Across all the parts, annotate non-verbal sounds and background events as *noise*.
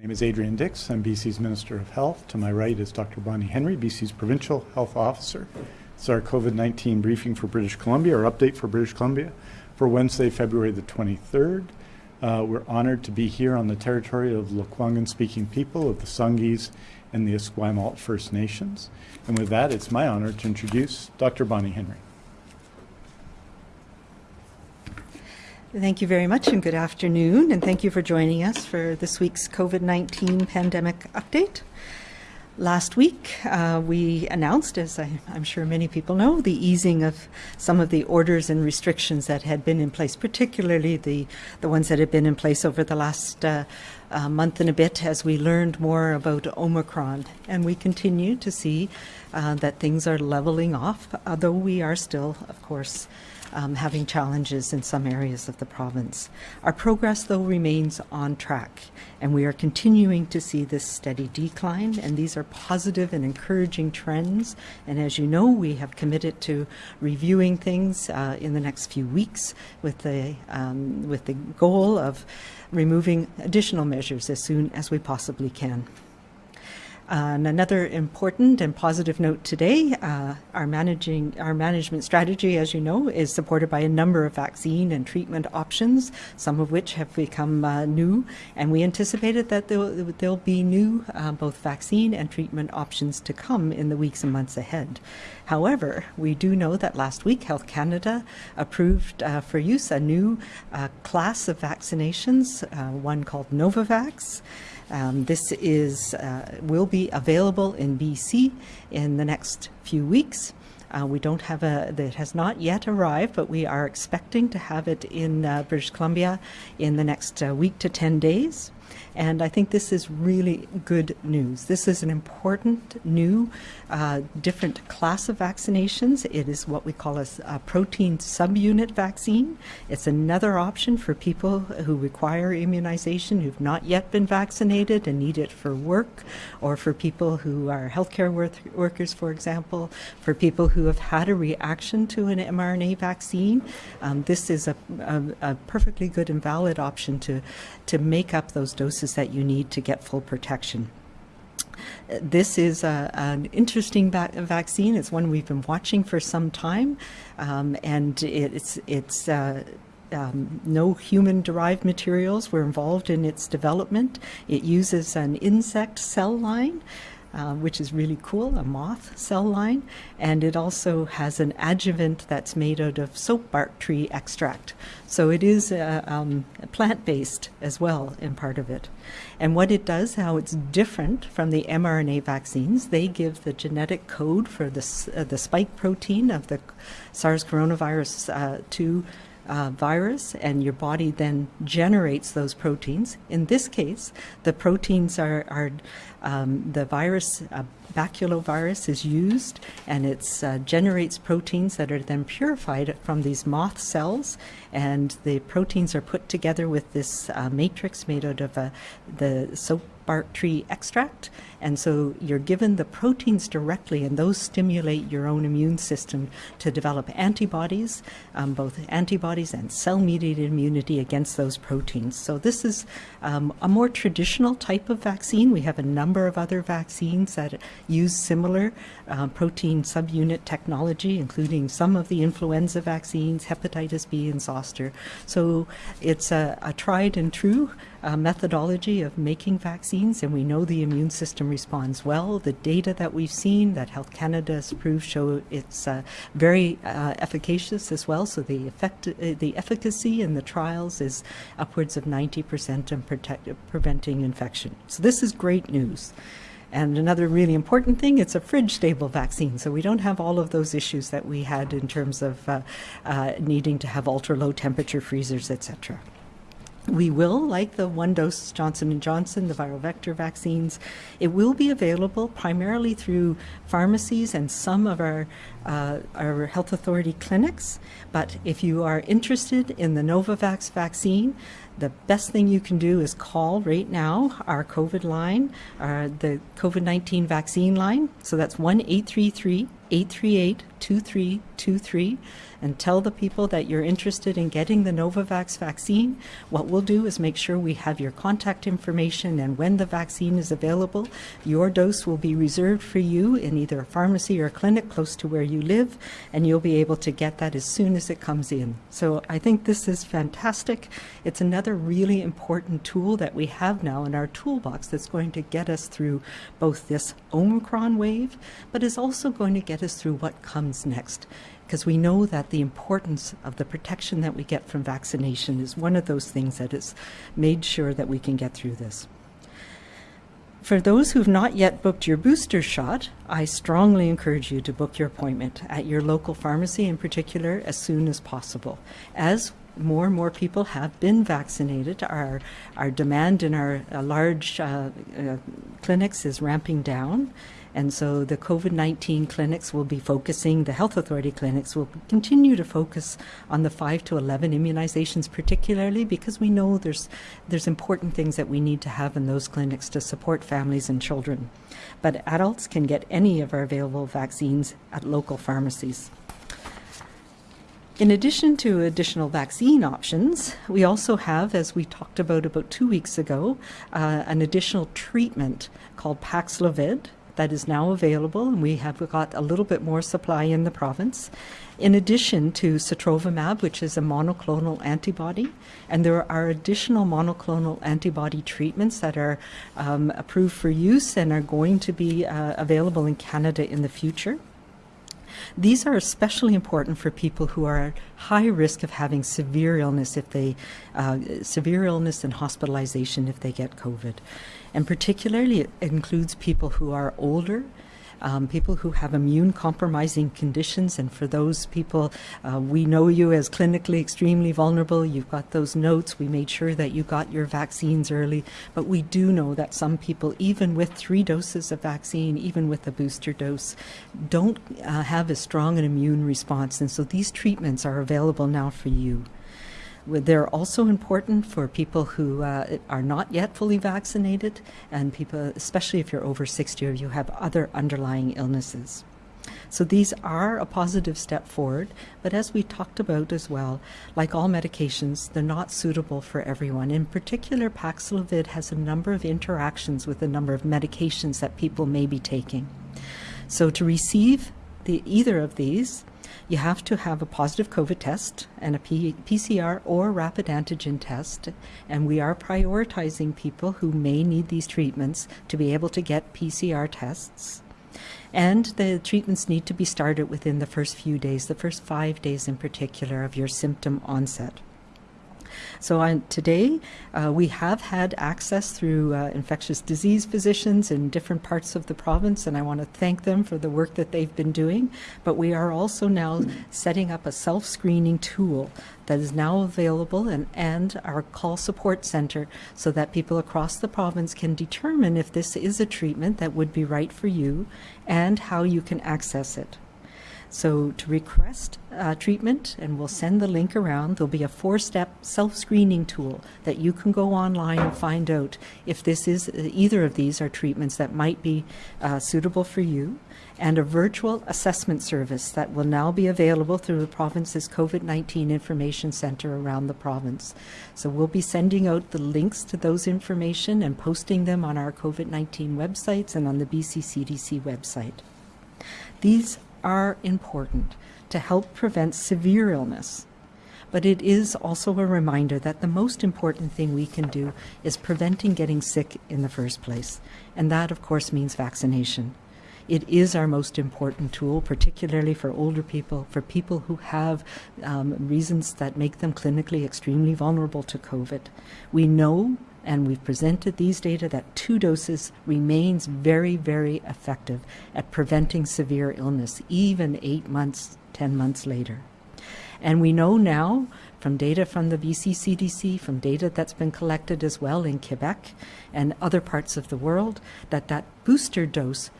My name is Adrian Dix. I'm BC's Minister of Health. To my right is Dr. Bonnie Henry, BC's Provincial Health Officer. It's our COVID-19 briefing for British Columbia, our update for British Columbia for Wednesday, February the 23rd. Uh, we're honored to be here on the territory of Lekwungen-speaking people of the Songhees and the Esquimalt First Nations. And with that, it's my honor to introduce Dr. Bonnie Henry. Thank you very much and good afternoon, and thank you for joining us for this week's COVID 19 pandemic update. Last week, uh, we announced, as I, am sure many people know, the easing of some of the orders and restrictions that had been in place, particularly the, the ones that had been in place over the last uh, uh, month and a bit as we learned more about Omicron. And we continue to see uh, that things are leveling off, although we are still, of course, um, having challenges in some areas of the province. Our progress, though, remains on track, and we are continuing to see this steady decline, and these are positive and encouraging trends. And as you know, we have committed to reviewing things uh, in the next few weeks with the, um, with the goal of removing additional measures as soon as we possibly can. And another important and positive note today, uh, our managing our management strategy, as you know, is supported by a number of vaccine and treatment options, some of which have become uh, new, and we anticipated that there'll, there'll be new uh, both vaccine and treatment options to come in the weeks and months ahead. However, we do know that last week Health Canada approved uh, for use a new uh, class of vaccinations, uh, one called Novavax. Um, this is uh, will be available in BC in the next few weeks. Uh, we don't have a, that has not yet arrived, but we are expecting to have it in uh, British Columbia in the next uh, week to 10 days. And I think this is really good news. This is an important new, uh, different class of vaccinations. It is what we call a, a, protein subunit vaccine. It's another option for people who require immunization who've not yet been vaccinated and need it for work, or for people who are healthcare work workers, for example, for people who have had a reaction to an mRNA vaccine. Um, this is a, a, a perfectly good and valid option to, to make up those doses that you need to get full protection. This is a, an interesting va vaccine. It's one we've been watching for some time, um, and it's it's. Uh, um, no human derived materials were involved in its development. It uses an insect cell line, uh, which is really cool, a moth cell line. And it also has an adjuvant that's made out of soap bark tree extract. So it is uh, um, plant-based as well in part of it. And what it does, how it's different from the mRNA vaccines, they give the genetic code for the, uh, the spike protein of the SARS coronavirus uh, 2 uh, virus, and your body then generates those proteins. In this case, the proteins are, are um, the virus, uh, baculovirus, is used, and it uh, generates proteins that are then purified from these moth cells, and the proteins are put together with this uh, matrix made out of uh, the soap bark tree extract. And so you're given the proteins directly, and those stimulate your own immune system to develop antibodies, um, both antibodies and cell mediated immunity against those proteins. So this is um, a more traditional type of vaccine. We have a number of other vaccines that use similar uh, protein subunit technology, including some of the influenza vaccines, hepatitis B, and zoster. So it's a, a tried and true uh, methodology of making vaccines, and we know the immune system responds well. The data that we've seen that Health Canada has proved show it's uh, very uh, efficacious as well. So the effect, uh, the efficacy in the trials is upwards of 90% in protect, preventing infection. So this is great news. And another really important thing, it's a fridge stable vaccine. So we don't have all of those issues that we had in terms of uh, uh, needing to have ultra low temperature freezers, etc. We will, like the one-dose Johnson & Johnson, the viral vector vaccines, it will be available primarily through pharmacies and some of our, uh, our health authority clinics. But if you are interested in the Novavax vaccine, the best thing you can do is call right now our COVID line, uh, the COVID-19 vaccine line. So that's 1-833 838 2323 and tell the people that you're interested in getting the Novavax vaccine. What we'll do is make sure we have your contact information and when the vaccine is available, your dose will be reserved for you in either a pharmacy or a clinic close to where you live, and you'll be able to get that as soon as it comes in. So I think this is fantastic. It's another really important tool that we have now in our toolbox that's going to get us through both this Omicron wave, but is also going to get us through what comes next because we know that the importance of the protection that we get from vaccination is one of those things that has made sure that we can get through this. For those who've not yet booked your booster shot, I strongly encourage you to book your appointment at your local pharmacy in particular as soon as possible. As more and more people have been vaccinated, our, our demand in our uh, large uh, uh, clinics is ramping down. And so the COVID 19 clinics will be focusing, the health authority clinics will continue to focus on the 5 to 11 immunizations, particularly because we know there's, there's important things that we need to have in those clinics to support families and children. But adults can get any of our available vaccines at local pharmacies. In addition to additional vaccine options, we also have, as we talked about about two weeks ago, uh, an additional treatment called Paxlovid that is now available, and we have got a little bit more supply in the province. In addition to Sotrovimab, which is a monoclonal antibody, and there are additional monoclonal antibody treatments that are um, approved for use and are going to be uh, available in Canada in the future. These are especially important for people who are at high risk of having severe illness if they uh, severe illness and hospitalization if they get COVID. And particularly it includes people who are older, um, people who have immune compromising conditions. And for those people, uh, we know you as clinically extremely vulnerable. You've got those notes. We made sure that you got your vaccines early. But we do know that some people, even with three doses of vaccine, even with a booster dose, don't uh, have a strong an immune response. And so these treatments are available now for you. They're also important for people who uh, are not yet fully vaccinated and people, especially if you're over 60 or you have other underlying illnesses. So these are a positive step forward, but as we talked about as well, like all medications, they're not suitable for everyone. In particular, Paxlovid has a number of interactions with a number of medications that people may be taking. So to receive the, either of these, you have to have a positive COVID test and a P PCR or rapid antigen test. And we are prioritizing people who may need these treatments to be able to get PCR tests. And the treatments need to be started within the first few days, the first five days in particular, of your symptom onset. So today, uh, we have had access through uh, infectious disease physicians in different parts of the province, and I want to thank them for the work that they've been doing. But we are also now setting up a self-screening tool that is now available and, and our call support center so that people across the province can determine if this is a treatment that would be right for you and how you can access it. So to request uh, treatment, and we'll send the link around, there'll be a four-step self-screening tool that you can go online and find out if this is uh, either of these are treatments that might be uh, suitable for you, and a virtual assessment service that will now be available through the province's COVID-19 Information Center around the province. So we'll be sending out the links to those information and posting them on our COVID-19 websites and on the BC CDC website. These are important to help prevent severe illness. But it is also a reminder that the most important thing we can do is preventing getting sick in the first place. And that, of course, means vaccination. It is our most important tool, particularly for older people, for people who have um, reasons that make them clinically extremely vulnerable to COVID. We know and we've presented these data that two doses remains very, very effective at preventing severe illness, even eight months, 10 months later. And we know now from data from the BC CDC, from data that's been collected as well in Quebec and other parts of the world, that that booster dose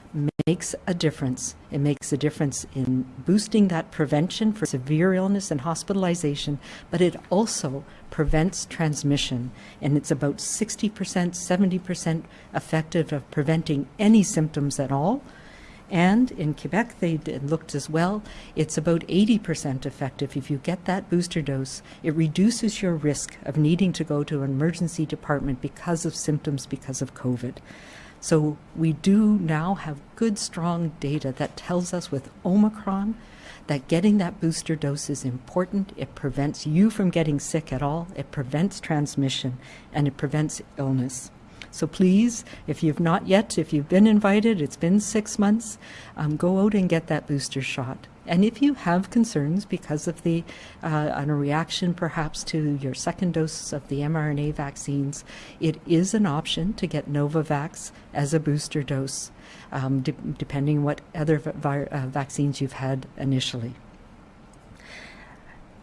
makes a difference. It makes a difference in boosting that prevention for severe illness and hospitalization, but it also prevents transmission. And it's about 60%, 70% effective of preventing any symptoms at all And in Quebec, they looked as well. It's about 80% effective. If you get that booster dose, it reduces your risk of needing to go to an emergency department because of symptoms because of COVID. So we do now have good, strong data that tells us with Omicron that getting that booster dose is important. It prevents you from getting sick at all, it prevents transmission, and it prevents illness. So please, if you've not yet, if you've been invited, it's been six months, um, go out and get that booster shot. And if you have concerns because of the uh, a reaction perhaps to your second dose of the mRNA vaccines, it is an option to get Novavax as a booster dose, um, de depending what other uh, vaccines you've had initially.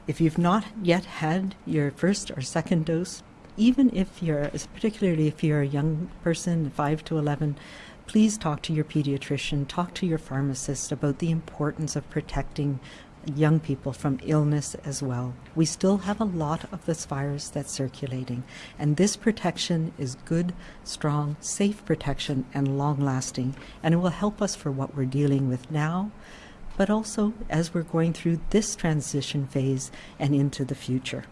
If you've not yet had your first or second dose, even if you're, particularly if you're a young person, 5 to 11, please talk to your pediatrician, talk to your pharmacist about the importance of protecting young people from illness as well. We still have a lot of this virus that's circulating, and this protection is good, strong, safe protection and long lasting, and it will help us for what we're dealing with now, but also as we're going through this transition phase and into the future.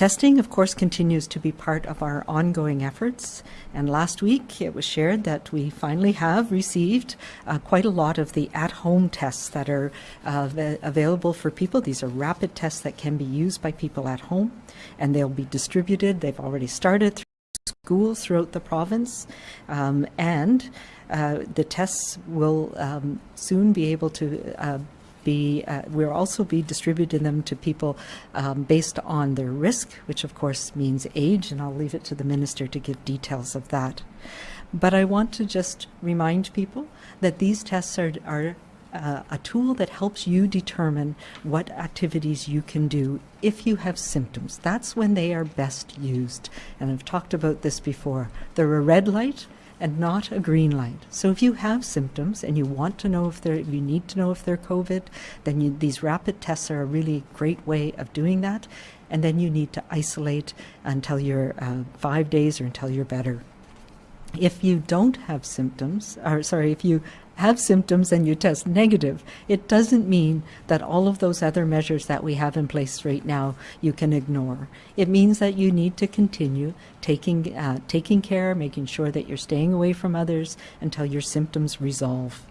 Testing, of course, continues to be part of our ongoing efforts. And last week it was shared that we finally have received uh, quite a lot of the at home tests that are uh, available for people. These are rapid tests that can be used by people at home, and they'll be distributed. They've already started through schools throughout the province. Um, and uh, the tests will um, soon be able to uh, be uh, we'll also be distributing them to people um, based on their risk, which of course means age, and I'll leave it to the minister to give details of that. But I want to just remind people that these tests are, are uh, a tool that helps you determine what activities you can do if you have symptoms. That's when they are best used. And I've talked about this before. They're a red light and not a green light. So if you have symptoms and you want to know if they're, you need to know if they're COVID, then you, these rapid tests are a really great way of doing that. And then you need to isolate until you're uh, five days or until you're better. If you don't have symptoms, or sorry, if you have symptoms and you test negative, it doesn't mean that all of those other measures that we have in place right now you can ignore. It means that you need to continue taking, uh, taking care, making sure that you're staying away from others until your symptoms resolve.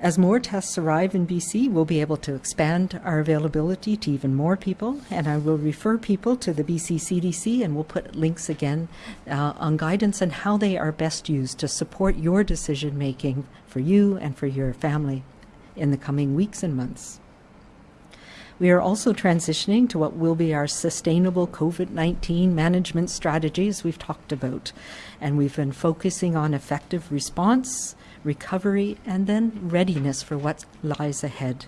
As more tests arrive in BC, we'll be able to expand our availability to even more people, and I will refer people to the BC CDC, and we'll put links again uh, on guidance and how they are best used to support your decision making for you and for your family in the coming weeks and months. We are also transitioning to what will be our sustainable COVID-19 management strategies we've talked about. And we've been focusing on effective response, recovery, and then readiness for what lies ahead.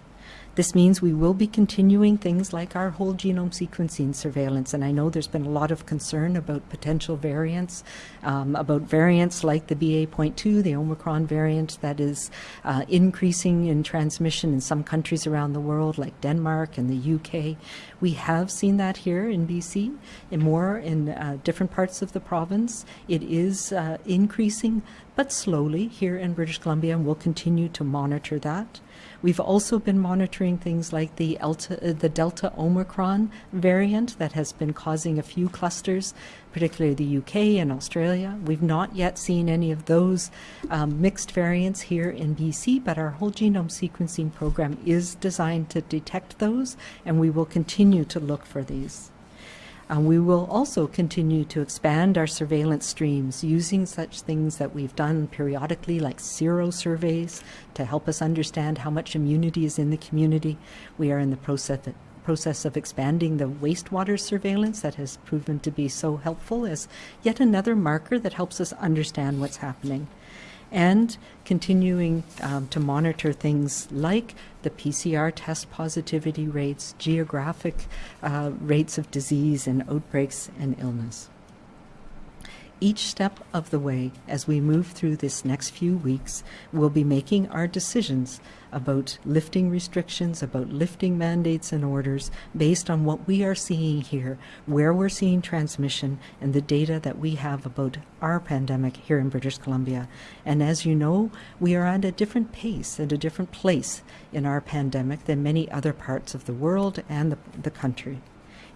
This means we will be continuing things like our whole genome sequencing surveillance, and I know there's been a lot of concern about potential variants, um, about variants like the BA.2, the Omicron variant that is uh, increasing in transmission in some countries around the world, like Denmark and the UK. We have seen that here in BC, and more in uh, different parts of the province. It is uh, increasing, but slowly here in British Columbia, and we'll continue to monitor that. We've also been monitoring things like the, uh, the Delta Omicron variant that has been causing a few clusters, particularly the UK and Australia. We've not yet seen any of those um, mixed variants here in BC, but our whole genome sequencing program is designed to detect those, and we will continue to look for these. We will also continue to expand our surveillance streams using such things that we've done periodically, like sero surveys, to help us understand how much immunity is in the community. We are in the process process of expanding the wastewater surveillance that has proven to be so helpful as yet another marker that helps us understand what's happening and continuing um, to monitor things like the PCR test positivity rates, geographic uh, rates of disease and outbreaks and illness. Each step of the way as we move through this next few weeks, we'll be making our decisions about lifting restrictions, about lifting mandates and orders based on what we are seeing here, where we're seeing transmission, and the data that we have about our pandemic here in British Columbia. And as you know, we are at a different pace, and a different place in our pandemic than many other parts of the world and the, the country.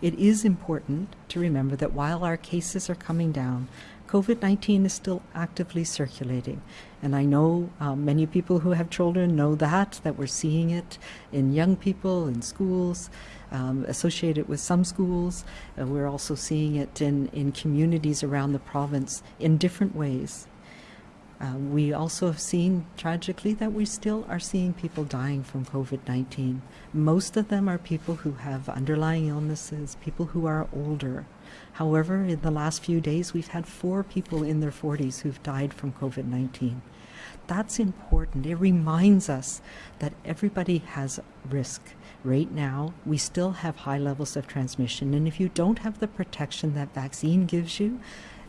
It is important to remember that while our cases are coming down, COVID 19 is still actively circulating. And I know um, many people who have children know that, that we're seeing it in young people, in schools, um, associated with some schools. Uh, we're also seeing it in, in communities around the province in different ways. Uh, we also have seen tragically that we still are seeing people dying from COVID 19. Most of them are people who have underlying illnesses, people who are older. However, in the last few days, we've had four people in their 40s who've died from COVID 19. That's important. It reminds us that everybody has risk. Right now, we still have high levels of transmission, and if you don't have the protection that vaccine gives you,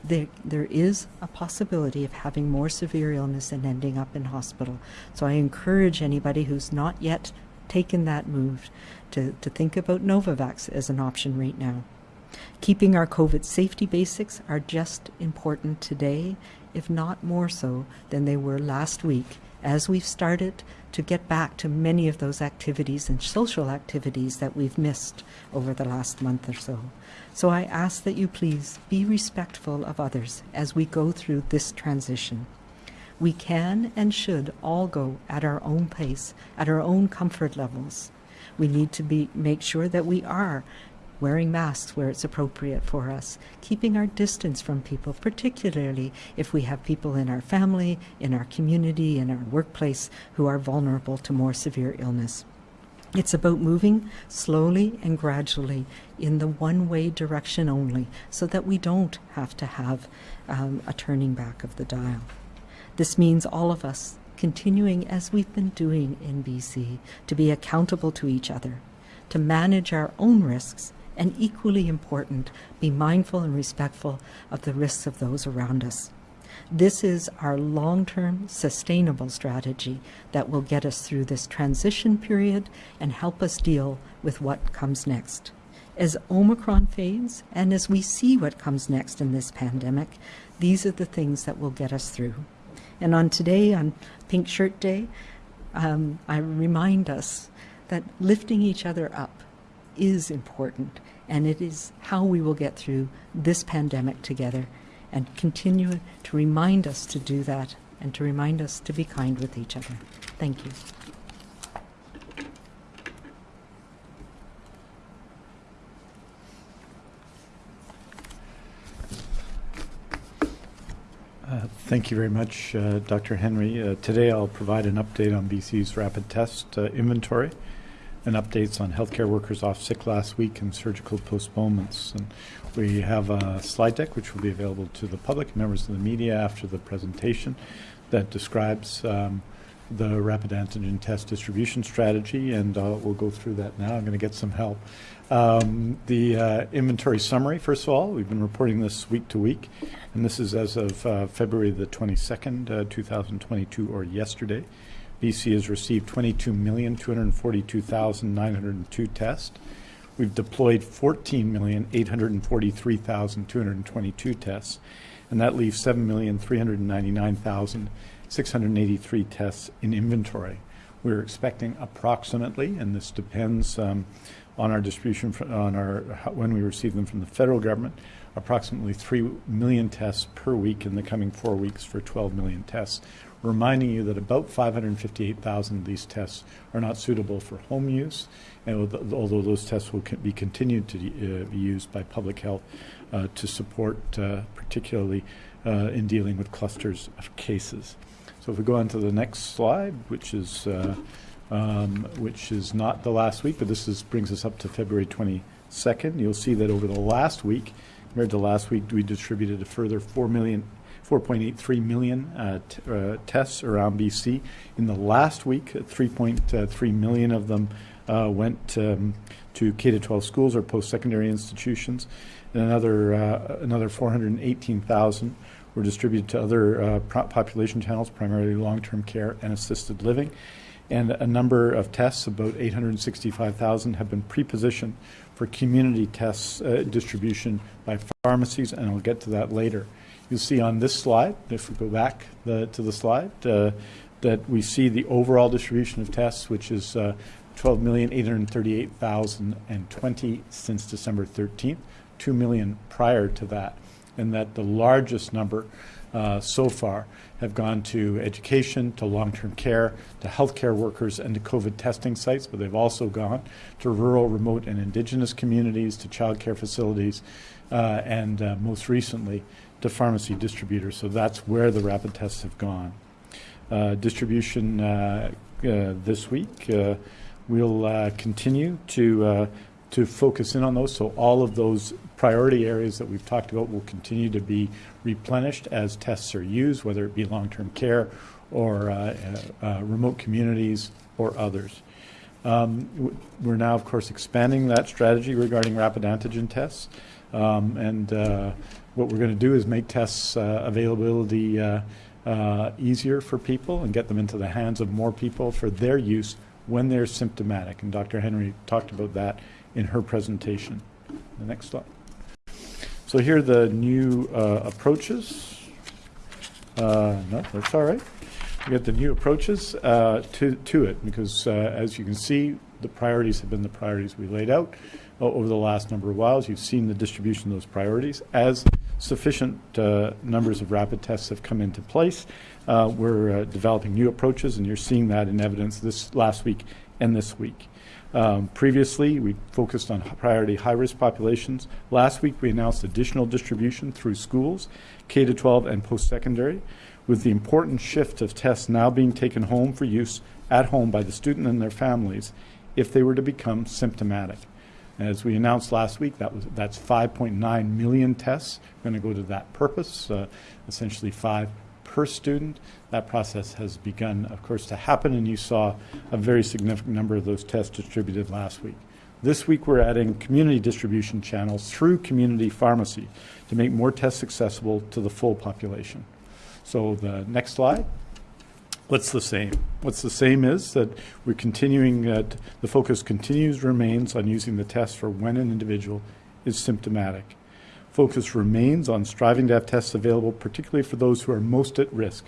there, there is a possibility of having more severe illness and ending up in hospital. So I encourage anybody who's not yet taken that move to, to think about Novavax as an option right now. Keeping our COVID safety basics are just important today, if not more so than they were last week, as we've started to get back to many of those activities and social activities that we've missed over the last month or so. So I ask that you please be respectful of others as we go through this transition. We can and should all go at our own pace, at our own comfort levels. We need to be make sure that we are wearing masks where it's appropriate for us, keeping our distance from people, particularly if we have people in our family, in our community, in our workplace who are vulnerable to more severe illness. It's about moving slowly and gradually in the one way direction only so that we don't have to have um, a turning back of the dial. This means all of us continuing as we've been doing in BC to be accountable to each other, to manage our own risks, and equally important, be mindful and respectful of the risks of those around us. This is our long term sustainable strategy that will get us through this transition period and help us deal with what comes next. As Omicron fades and as we see what comes next in this pandemic, these are the things that will get us through. And on today, on Pink Shirt Day, um, I remind us that lifting each other up is important, and it is how we will get through this pandemic together and continue to remind us to do that and to remind us to be kind with each other. Thank you. Uh, Thank you very much, uh, Dr. Henry. Uh, Today I'll provide an update on BC's rapid test uh, inventory and updates on healthcare workers off sick last week and surgical postponements. And we have a slide deck which will be available to the public members of the media after the presentation that describes um, the rapid antigen test distribution strategy, and uh, we'll go through that now. I'm going to get some help. Um, the uh, inventory summary, first of all, we've been reporting this week to week, and this is as of uh, February the 22nd, uh, 2022, or yesterday. BC has received 22,242,902 tests. We've deployed 14,843,222 tests, and that leaves 7,399,683 tests in inventory. We're expecting approximately, and this depends um, on our distribution on our when we receive them from the federal government, approximately 3 million tests per week in the coming four weeks for 12 million tests reminding you that about 558,000 of these tests are not suitable for home use, and although those tests will be continued to uh, be used by public health uh, to support, uh, particularly uh, in dealing with clusters of cases. So if we go on to the next slide, which is uh, um, which is not the last week, but this is, brings us up to February 22nd. You'll see that over the last week, compared to last week, we distributed a further 4 million 4.83 million uh, uh, tests around BC. In the last week, 3.3 million of them uh, went um, to K-12 schools or post-secondary institutions, and another uh, another 418,000 were distributed to other uh, population channels, primarily long-term care and assisted living. And a number of tests, about 865,000, have been pre-positioned for community tests distribution by pharmacies, and I'll get to that later. You'll see on this slide, if we go back the, to the slide, uh, that we see the overall distribution of tests, which is uh, 12,838,020 since December 13th, 2 million prior to that, and that the largest number uh, so far have gone to education, to long-term care, to healthcare workers, and to COVID testing sites, but they've also gone to rural, remote, and indigenous communities, to child care facilities, uh, and uh, most recently to pharmacy distributors. So that's where the rapid tests have gone. Uh, distribution uh, uh, this week, uh, we'll uh, continue to uh, to focus in on those. So all of those priority areas that we've talked about will continue to be replenished as tests are used, whether it be long-term care or remote communities or others. Um, we're now, of course, expanding that strategy regarding rapid antigen tests. Um, and uh, what we're going to do is make tests uh, availability uh, uh, easier for people and get them into the hands of more people for their use when they're symptomatic. And Dr. Henry talked about that in her presentation. The next slide. So here are the new uh, approaches. Uh, no, that's all right. We got the new approaches uh, to, to it because, as you can see, the priorities have been the priorities we laid out over the last number of whiles. You've seen the distribution of those priorities. As sufficient uh, numbers of rapid tests have come into place, uh, we're uh, developing new approaches, and you're seeing that in evidence this last week and this week. Um, previously, we focused on priority high-risk populations. Last week, we announced additional distribution through schools, K to 12 and post-secondary, with the important shift of tests now being taken home for use at home by the student and their families if they were to become symptomatic. As we announced last week, that was that's 5.9 million tests going to go to that purpose, uh, essentially five per student. That process has begun, of course, to happen, and you saw a very significant number of those tests distributed last week. This week, we're adding community distribution channels through community pharmacy to make more tests accessible to the full population. So the next slide. What's the same? What's the same is that we're continuing, that the focus continues, remains on using the test for when an individual is symptomatic. Focus remains on striving to have tests available, particularly for those who are most at risk.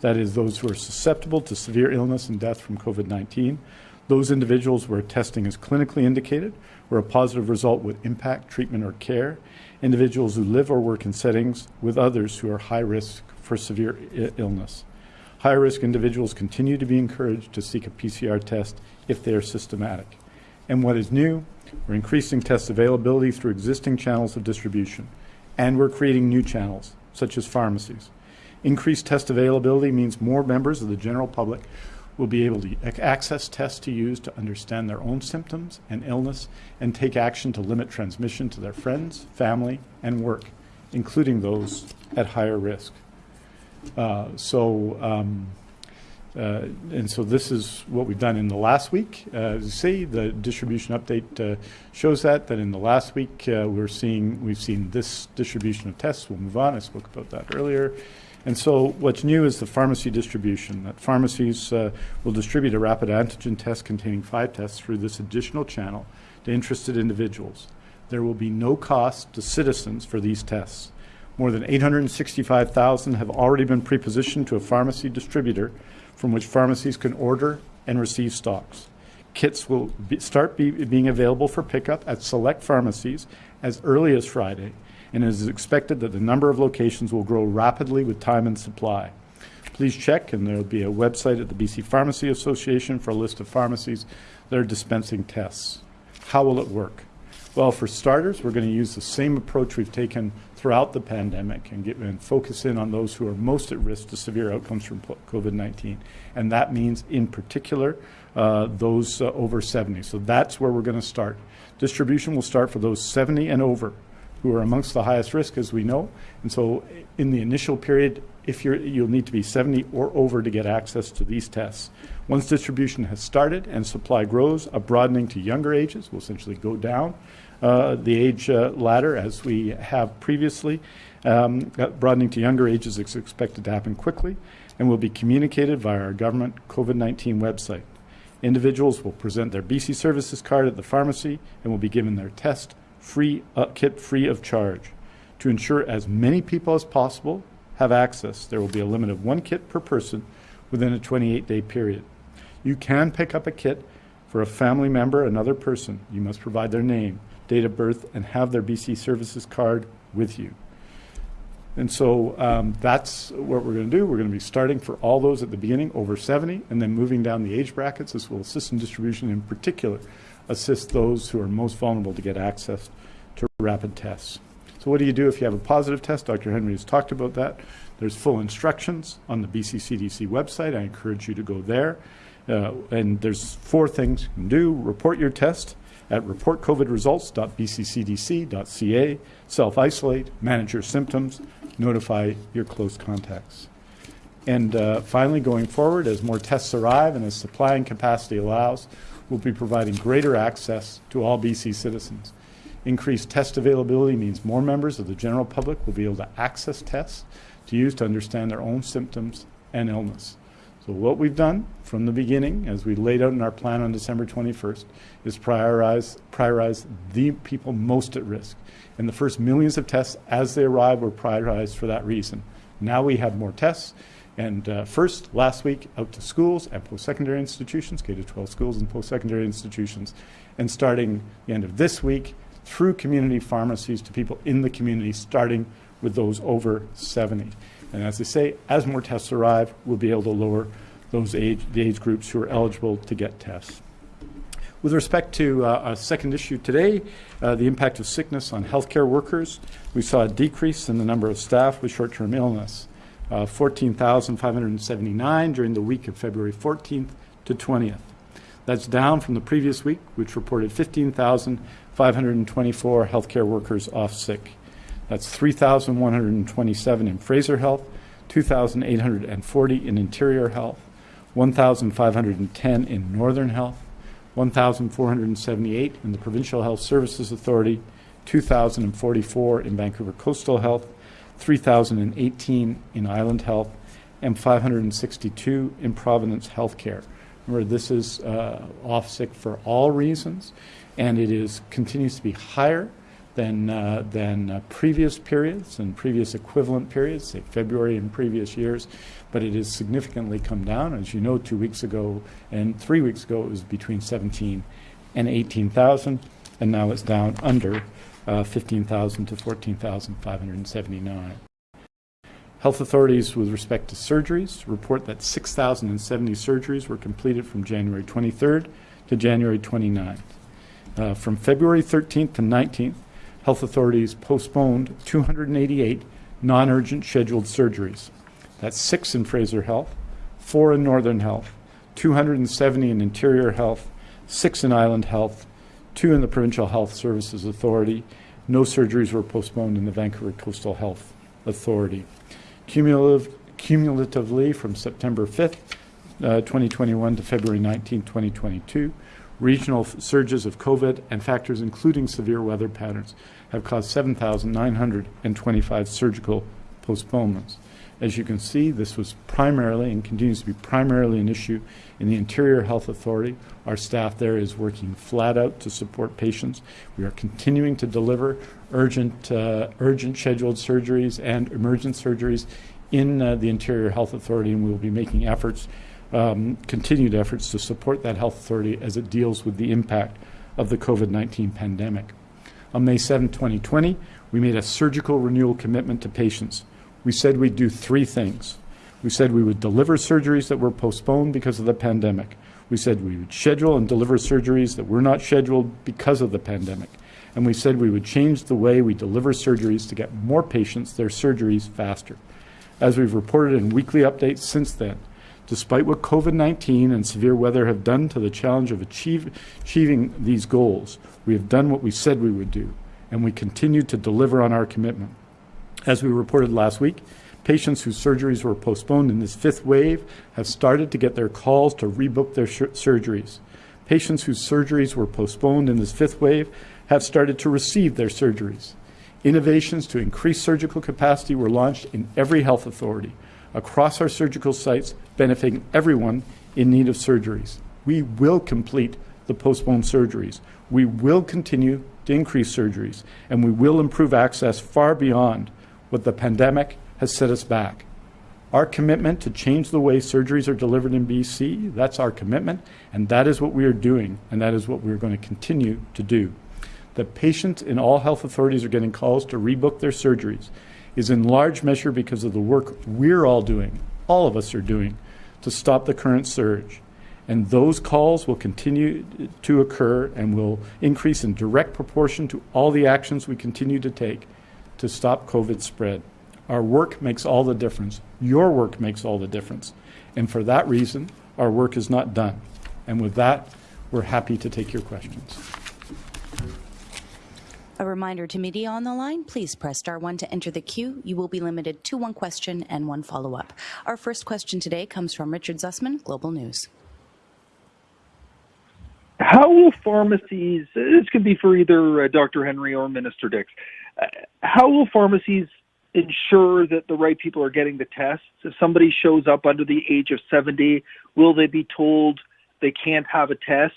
That is, those who are susceptible to severe illness and death from COVID 19, those individuals where testing is clinically indicated, where a positive result would impact treatment or care, individuals who live or work in settings with others who are high risk for severe illness. High risk individuals continue to be encouraged to seek a PCR test if they are systematic. And what is new, we're increasing test availability through existing channels of distribution, and we're creating new channels, such as pharmacies. Increased test availability means more members of the general public will be able to access tests to use to understand their own symptoms and illness and take action to limit transmission to their friends, family, and work, including those at higher risk. Uh, so, um, uh, and so this is what we've done in the last week. Uh, as you see, the distribution update uh, shows that that in the last week we're seeing we've seen this distribution of tests. We'll move on. I spoke about that earlier. And so what's new is the pharmacy distribution. That pharmacies uh, will distribute a rapid antigen test containing five tests through this additional channel to interested individuals. There will be no cost to citizens for these tests. More than 865,000 have already been prepositioned to a pharmacy distributor from which pharmacies can order and receive stocks. Kits will be, start be, being available for pickup at select pharmacies as early as Friday, and it is expected that the number of locations will grow rapidly with time and supply. Please check, and there will be a website at the BC Pharmacy Association for a list of pharmacies that are dispensing tests. How will it work? Well, for starters, we're going to use the same approach we've taken throughout the pandemic and, get, and focus in on those who are most at risk to severe outcomes from COVID 19. And that means, in particular, uh, those uh, over 70. So that's where we're going to start. Distribution will start for those 70 and over who are amongst the highest risk, as we know. And so in the initial period, if you're, you'll need to be 70 or over to get access to these tests. Once distribution has started and supply grows, a broadening to younger ages will essentially go down the age uh, ladder as we have previously. Um, uh, broadening to younger ages is expected to happen quickly and will be communicated via our government COVID-19 website. Individuals will present their BC Services card at the pharmacy and will be given their test free uh, kit free of charge. To ensure as many people as possible have access, there will be a limit of one kit per person within a 28-day period. You can pick up a kit for a family member, another person. You must provide their name, date of birth, and have their BC Services card with you. And so um, that's what we're going to do. We're going to be starting for all those at the beginning over 70 and then moving down the age brackets. This will assist in distribution in particular, assist those who are most vulnerable to get access to rapid tests. So what do you do if you have a positive test? Dr. Henry has talked about that. There's full instructions on the BC CDC website. I encourage you to go there. Uh, and there's four things you can do. Report your test at reportcovidresults.bccdc.ca, self-isolate, manage your symptoms, notify your close contacts. And uh, finally, going forward, as more tests arrive and as supply and capacity allows, we'll be providing greater access to all BC citizens. Increased test availability means more members of the general public will be able to access tests to use to understand their own symptoms and illness. So what we've done from the beginning, as we laid out in our plan on December 21st, is prioritize, prioritize the people most at risk. And the first millions of tests as they arrive were prioritized for that reason. Now we have more tests. And uh, first, last week, out to schools and post-secondary institutions, K-12 schools and post-secondary institutions. And starting the end of this week, through community pharmacies to people in the community, starting with those over 70. And as I say, as more tests arrive, we'll be able to lower those age, the age groups who are eligible to get tests. With respect to uh, our second issue today, uh, the impact of sickness on healthcare workers, we saw a decrease in the number of staff with short-term illness, uh, 14,579 during the week of February 14th to 20th. That's down from the previous week, which reported 15,524 healthcare workers off sick. That's 3,127 in Fraser Health, 2,840 in Interior Health, 1,510 in Northern Health, 1,478 in the Provincial Health Services Authority, 2,044 in Vancouver Coastal Health, 3,018 in Island Health, and 562 in Providence Healthcare. Remember, this is uh, off sick for all reasons, and it is continues to be higher than, uh, than uh, previous periods and previous equivalent periods, say February in previous years, but it has significantly come down. As you know, two weeks ago and three weeks ago, it was between 17 and 18,000, and now it's down under uh, 15,000 to 14,579. Health authorities with respect to surgeries report that 6,070 surgeries were completed from January 23rd to January 29th. Uh, from February 13th to 19th, health authorities postponed 288 non-urgent scheduled surgeries. That's six in Fraser Health, four in Northern Health, 270 in Interior Health, six in Island Health, two in the Provincial Health Services Authority. No surgeries were postponed in the Vancouver Coastal Health Authority. Cumulative, cumulatively, from September 5th, uh, 2021 to February 19, 2022, Regional surges of COVID and factors including severe weather patterns have caused 7,925 surgical postponements. As you can see, this was primarily and continues to be primarily an issue in the Interior Health Authority. Our staff there is working flat out to support patients. We are continuing to deliver urgent, uh, urgent scheduled surgeries and emergent surgeries in uh, the Interior Health Authority, and we will be making efforts um, continued efforts to support that health authority as it deals with the impact of the COVID-19 pandemic. On May 7, 2020, we made a surgical renewal commitment to patients. We said we'd do three things. We said we would deliver surgeries that were postponed because of the pandemic. We said we would schedule and deliver surgeries that were not scheduled because of the pandemic. And we said we would change the way we deliver surgeries to get more patients their surgeries faster. As we've reported in weekly updates since then, despite what COVID-19 and severe weather have done to the challenge of achieve, achieving these goals, we have done what we said we would do, and we continue to deliver on our commitment. As we reported last week, patients whose surgeries were postponed in this fifth wave have started to get their calls to rebook their surgeries. Patients whose surgeries were postponed in this fifth wave have started to receive their surgeries. Innovations to increase surgical capacity were launched in every health authority across our surgical sites, benefiting everyone in need of surgeries. We will complete the postponed surgeries. We will continue to increase surgeries, and we will improve access far beyond what the pandemic has set us back. Our commitment to change the way surgeries are delivered in BC, that's our commitment, and that is what we are doing, and that is what we're going to continue to do. The patients in all health authorities are getting calls to rebook their surgeries is in large measure because of the work we're all doing, all of us are doing, to stop the current surge. And those calls will continue to occur and will increase in direct proportion to all the actions we continue to take to stop COVID spread. Our work makes all the difference. Your work makes all the difference. And for that reason, our work is not done. And with that, we're happy to take your questions. A reminder to media on the line, please press star one to enter the queue. You will be limited to one question and one follow-up. Our first question today comes from Richard Zussman, Global News. How will pharmacies, this could be for either uh, Dr. Henry or Minister Dix, uh, how will pharmacies ensure that the right people are getting the tests? If somebody shows up under the age of 70, will they be told they can't have a test?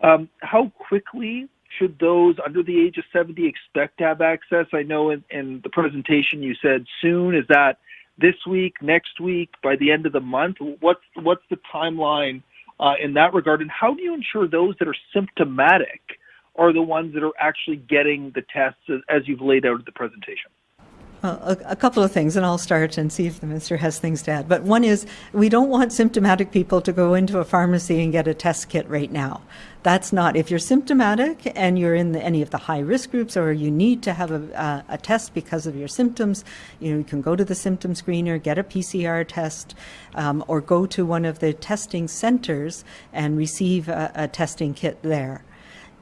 Um, how quickly should those under the age of 70 expect to have access? I know in, in the presentation you said soon. Is that this week, next week, by the end of the month? What's what's the timeline uh, in that regard? And how do you ensure those that are symptomatic are the ones that are actually getting the tests as, as you've laid out in the presentation? A, a, couple of things, and I'll start and see if the minister has things to add. But one is we don't want symptomatic people to go into a pharmacy and get a test kit right now. That's not, if you're symptomatic and you're in the, any of the high risk groups or you need to have a, a, test because of your symptoms, you know, you can go to the symptom screener, get a PCR test, um, or go to one of the testing centers and receive a, a testing kit there.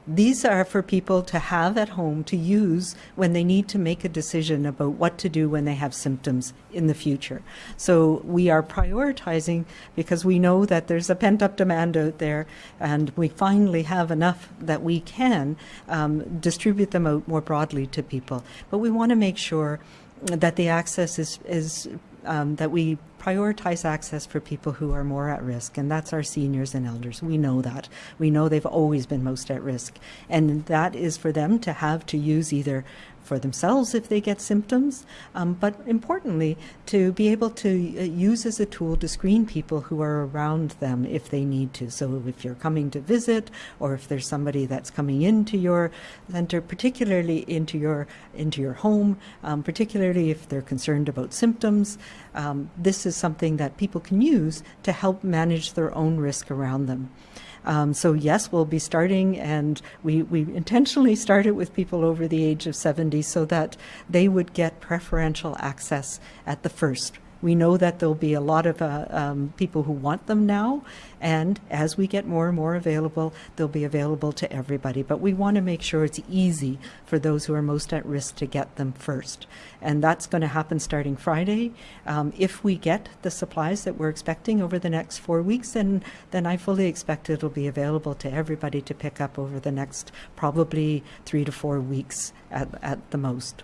These are for people to have at home to use when they need to make a decision about what to do when they have symptoms in the future. So we are prioritizing because we know that there's a pent up demand out there and we finally have enough that we can um, distribute them out more broadly to people. But we want to make sure that the access is, is um, that we prioritize access for people who are more at risk, and that's our seniors and elders. We know that. We know they've always been most at risk. And that is for them to have to use either for themselves if they get symptoms, um, but importantly, to be able to uh, use as a tool to screen people who are around them if they need to. So if you're coming to visit, or if there's somebody that's coming into your center, particularly into your into your home, um, particularly if they're concerned about symptoms, um, this is something that people can use to help manage their own risk around them. Um, so yes, we'll be starting, and we, we intentionally started with people over the age of 70 so that they would get preferential access at the first we know that there'll be a lot of uh, um, people who want them now, and as we get more and more available, they'll be available to everybody. But we want to make sure it's easy for those who are most at risk to get them first. And that's going to happen starting Friday. Um, if we get the supplies that we're expecting over the next four weeks, then, then I fully expect it'll be available to everybody to pick up over the next probably three to four weeks at, at the most.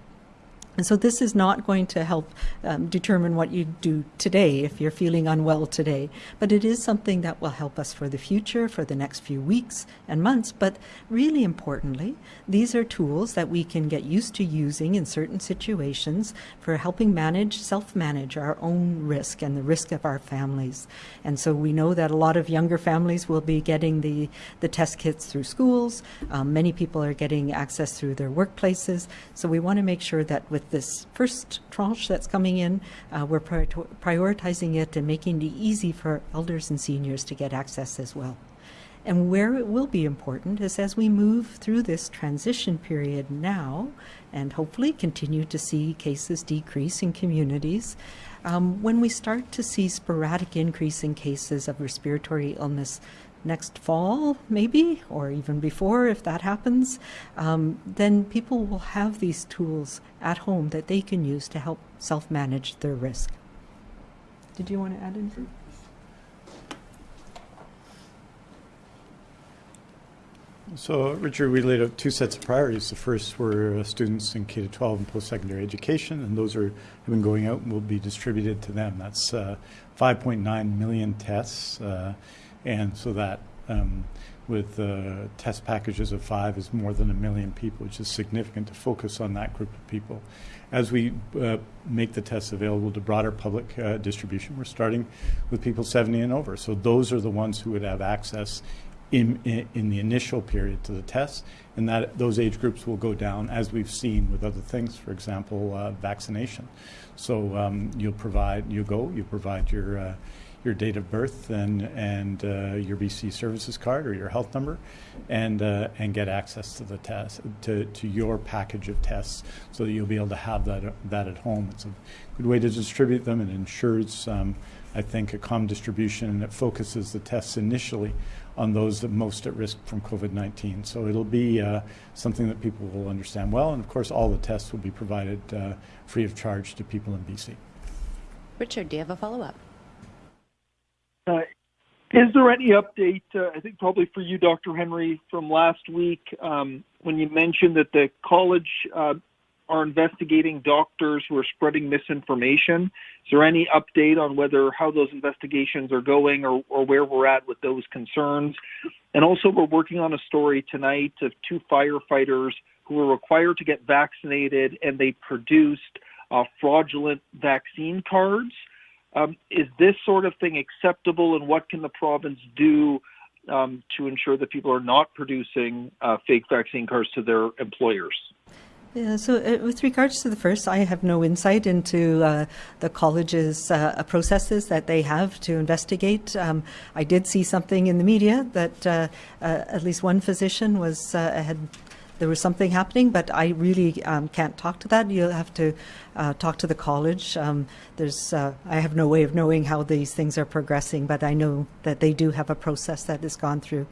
And so this is not going to help um, determine what you do today if you're feeling unwell today, but it is something that will help us for the future, for the next few weeks and months. But really importantly, these are tools that we can get used to using in certain situations for helping manage, self-manage our own risk and the risk of our families. And so we know that a lot of younger families will be getting the, the test kits through schools. Um, many people are getting access through their workplaces. So we want to make sure that with this first tranche that's coming in, uh, we're prioritizing it and making it easy for elders and seniors to get access as well. And where it will be important is as we move through this transition period now, and hopefully continue to see cases decrease in communities, um, when we start to see sporadic increase in cases of respiratory illness next fall, maybe, or even before, if that happens, um, then people will have these tools at home that they can use to help self manage their risk. Did you want to add anything? So, Richard, we laid out two sets of priorities. The first were uh, students in K to 12 and post-secondary education, and those are have been going out and will be distributed to them. That's uh, 5.9 million tests, uh, and so that um, with uh, test packages of five is more than a million people, which is significant to focus on that group of people. As we uh, make the tests available to broader public uh, distribution, we're starting with people 70 and over. So those are the ones who would have access in, in, in, the initial period to the tests, and that those age groups will go down as we've seen with other things, for example, uh, vaccination. So um, you'll provide, you go, you provide your uh, your date of birth and and uh, your BC services card or your health number, and uh, and get access to the test to, to your package of tests, so that you'll be able to have that that at home. It's a good way to distribute them. and ensures, um, I think, a common distribution, and it focuses the tests initially on those that most at risk from COVID-19. So it'll be uh, something that people will understand well, and of course, all the tests will be provided uh, free of charge to people in BC. Richard, do you have a follow-up? Uh, is there any update? Uh, I think probably for you, Dr. Henry, from last week um, when you mentioned that the college uh, are investigating doctors who are spreading misinformation. Is there any update on whether how those investigations are going or, or where we're at with those concerns? And also, we're working on a story tonight of two firefighters who were required to get vaccinated and they produced uh, fraudulent vaccine cards. Um, is this sort of thing acceptable, and what can the province do um, to ensure that people are not producing uh, fake vaccine cards to their employers? Yeah, so uh, with regards to the first, I have no insight into uh, the college's uh, processes that they have to investigate. Um, I did see something in the media that uh, uh, at least one physician was uh, had there was something happening, but I really um, can't talk to that. You'll have to uh, talk to the college. Um, there's, uh, I have no way of knowing how these things are progressing, but I know that they do have a process that has gone through.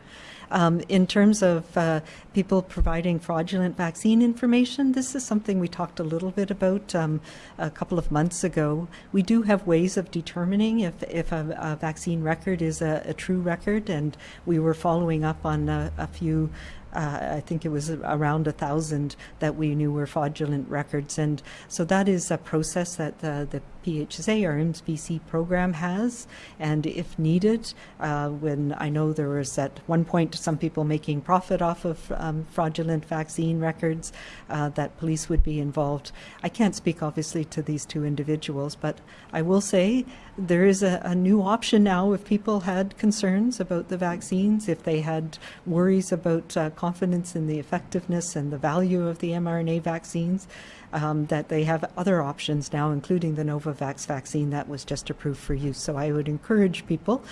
Um, in terms of uh, people providing fraudulent vaccine information, this is something we talked a little bit about um, a couple of months ago. We do have ways of determining if, if a, a vaccine record is a, a, true record, and we were following up on a, a few uh, I think it was around a thousand that we knew were fraudulent records. And so that is a process that the, the PHSA, our IMSS program has. And if needed, uh, when I know there was at one point some people making profit off of um, fraudulent vaccine records, uh, that police would be involved. I can't speak obviously to these two individuals, but I will say there is a, a new option now if people had concerns about the vaccines, if they had worries about uh, confidence in the effectiveness and the value of the mRNA vaccines um, that they have other options now, including the Novavax vaccine that was just approved for use. So I would encourage people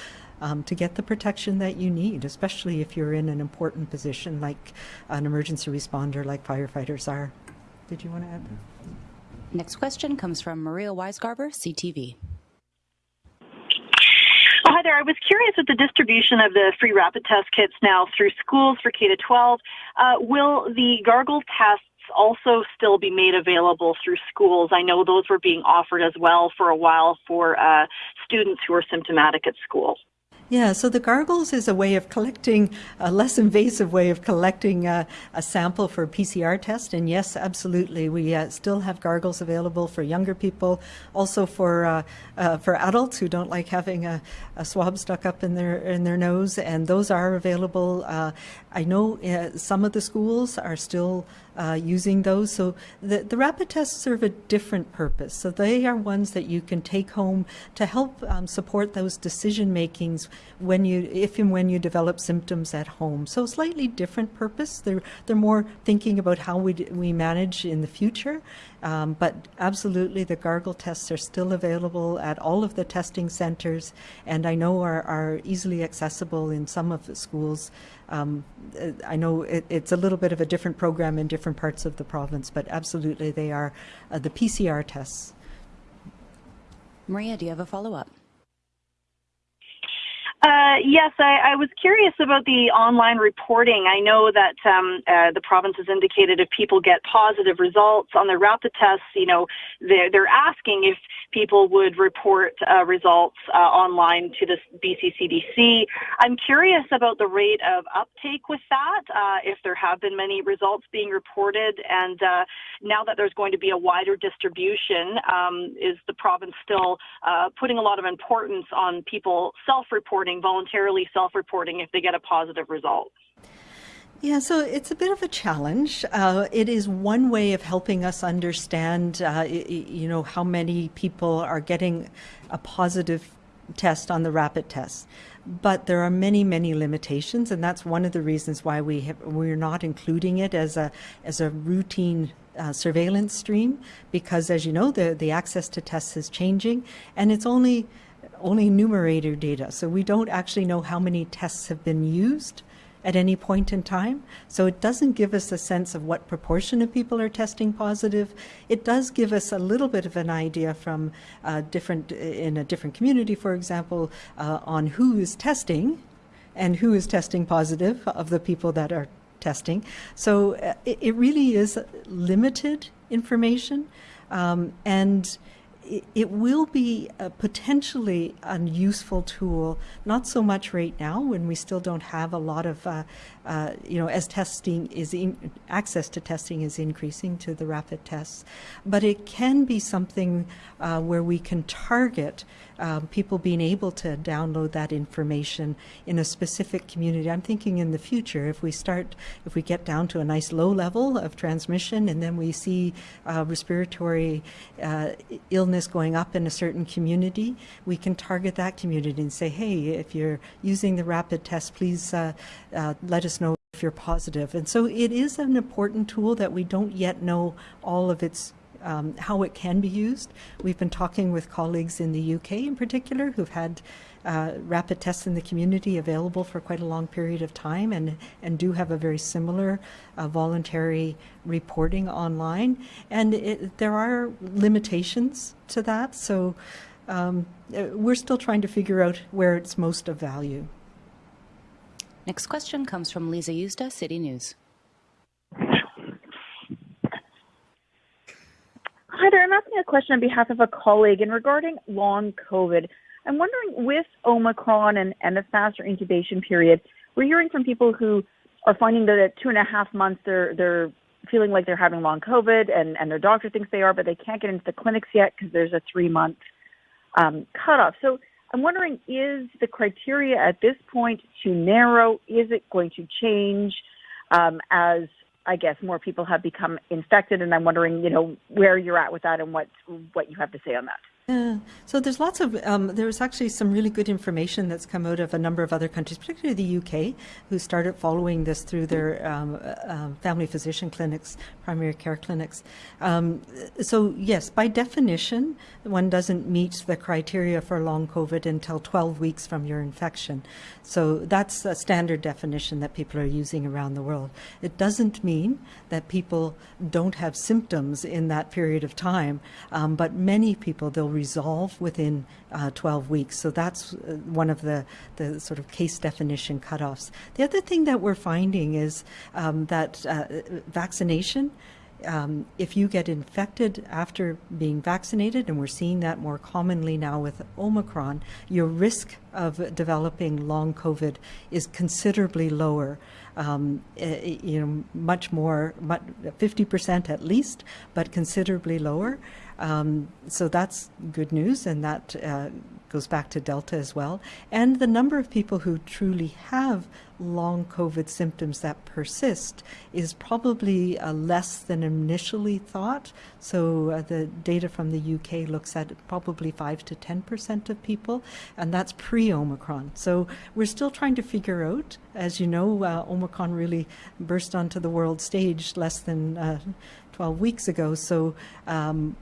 um, to get the protection that you need, especially if you're in an important position like an emergency responder, like firefighters are. Did you want to add? Next question comes from Maria Weisgarber, CTV. Hi there. I was curious with the distribution of the free rapid test kits now through schools for K to 12. Uh, will the gargle tests also still be made available through schools. I know those were being offered as well for a while for uh, students who are symptomatic at school. Yeah, so the gargles is a way of collecting, a less invasive way of collecting a, a sample for a PCR test. And yes, absolutely, we uh, still have gargles available for younger people, also for uh, uh, for adults who don't like having a, a, swab stuck up in their in their nose, and those are available. I know uh, some of the schools are still uh, using those. So the, the rapid tests serve a different purpose. So they are ones that you can take home to help um, support those decision makings when you, if and when you develop symptoms at home. So slightly different purpose. They're they're more thinking about how we we manage in the future. Um, but absolutely, the gargle tests are still available at all of the testing centers, and I know are, are easily accessible in some of the schools. Um, uh, I know it, it's a little bit of a different program in different parts of the province, but absolutely they are uh, the PCR tests. Maria, do you have a follow up? Uh, yes, I, I, was curious about the online reporting. I know that um, uh, the province has indicated if people get positive results on their rapid tests, you know, they're, they're asking if people would report uh, results uh, online to the BCCDC. I'm curious about the rate of uptake with that, uh, if there have been many results being reported, and uh, now that there's going to be a wider distribution, um, is the province still putting a lot of importance on people self-reporting voluntarily self reporting if they get a positive result? Yeah, so it's a bit of a challenge. Uh, it is one way of helping us understand, uh, you know, how many people are getting a positive test on the rapid test. But there are many, many limitations, and that's one of the reasons why we have, we're not including it as a as a routine uh, surveillance stream. Because, as you know, the the access to tests is changing, and it's only only numerator data. So we don't actually know how many tests have been used at any point in time. So it doesn't give us a sense of what proportion of people are testing positive. It does give us a little bit of an idea from uh, different in a different community, for example, uh, on who is testing and who is testing positive of the people that are testing. So uh, it, it, really is limited information, um, and it will be a potentially a useful tool, not so much right now when we still don't have a lot of, uh, uh, you know, as testing is in, access to testing is increasing to the rapid tests, but it can be something uh, where we can target um, people being able to download that information in a specific community. I'm thinking in the future, if we start, if we get down to a nice low level of transmission and then we see uh, respiratory uh, illness going up in a certain community, we can target that community and say, hey, if you're using the rapid test, please uh, uh let us if you're positive. And so it is an important tool that we don't yet know all of its um, how it can be used. We've been talking with colleagues in the UK in particular who've had uh, rapid tests in the community available for quite a long period of time and, and do have a very similar uh, voluntary reporting online. And it, there are limitations to that. So um, uh, we're still trying to figure out where it's most of value. Next question comes from Lisa Yusta, City News. Hi there. I'm asking a question on behalf of a colleague and regarding long COVID. I'm wondering with Omicron and, and the faster incubation period, we're hearing from people who are finding that at two and a half months they're they're feeling like they're having long COVID and, and their doctor thinks they are, but they can't get into the clinics yet because there's a three month um, cutoff. So I'm wondering, is the criteria at this point too narrow? Is it going to change um, as I guess more people have become infected, and I'm wondering, you know, where you're at with that and what what you have to say on that. Yeah. So there's lots of, um, there's actually some really good information that's come out of a number of other countries, particularly the UK, who started following this through their um, uh, family physician clinics, primary care clinics. Um, so yes, by definition, one doesn't meet the criteria for long COVID until 12 weeks from your infection. So that's a standard definition that people are using around the world. It doesn't mean that people don't have symptoms in that period of time, um, but many people, they'll resolve within uh, 12 weeks. So that's uh, one of the, the sort of case definition cutoffs. The other thing that we're finding is um, that uh, vaccination um, if you get infected after being vaccinated, and we're seeing that more commonly now with Omicron, your risk of developing long COVID is considerably lower. Um, eh, you know, much more, 50% at least, but considerably lower. Um, so that's good news, and that uh, goes back to Delta as well. And the number of people who truly have long COVID symptoms that persist is probably uh, less than initially thought. So uh, the data from the UK looks at probably 5 to 10% of people, and that's pre Omicron. So we're still trying to figure out, as you know, uh, Omicron really burst onto the world stage less than uh, 12 weeks ago, so um,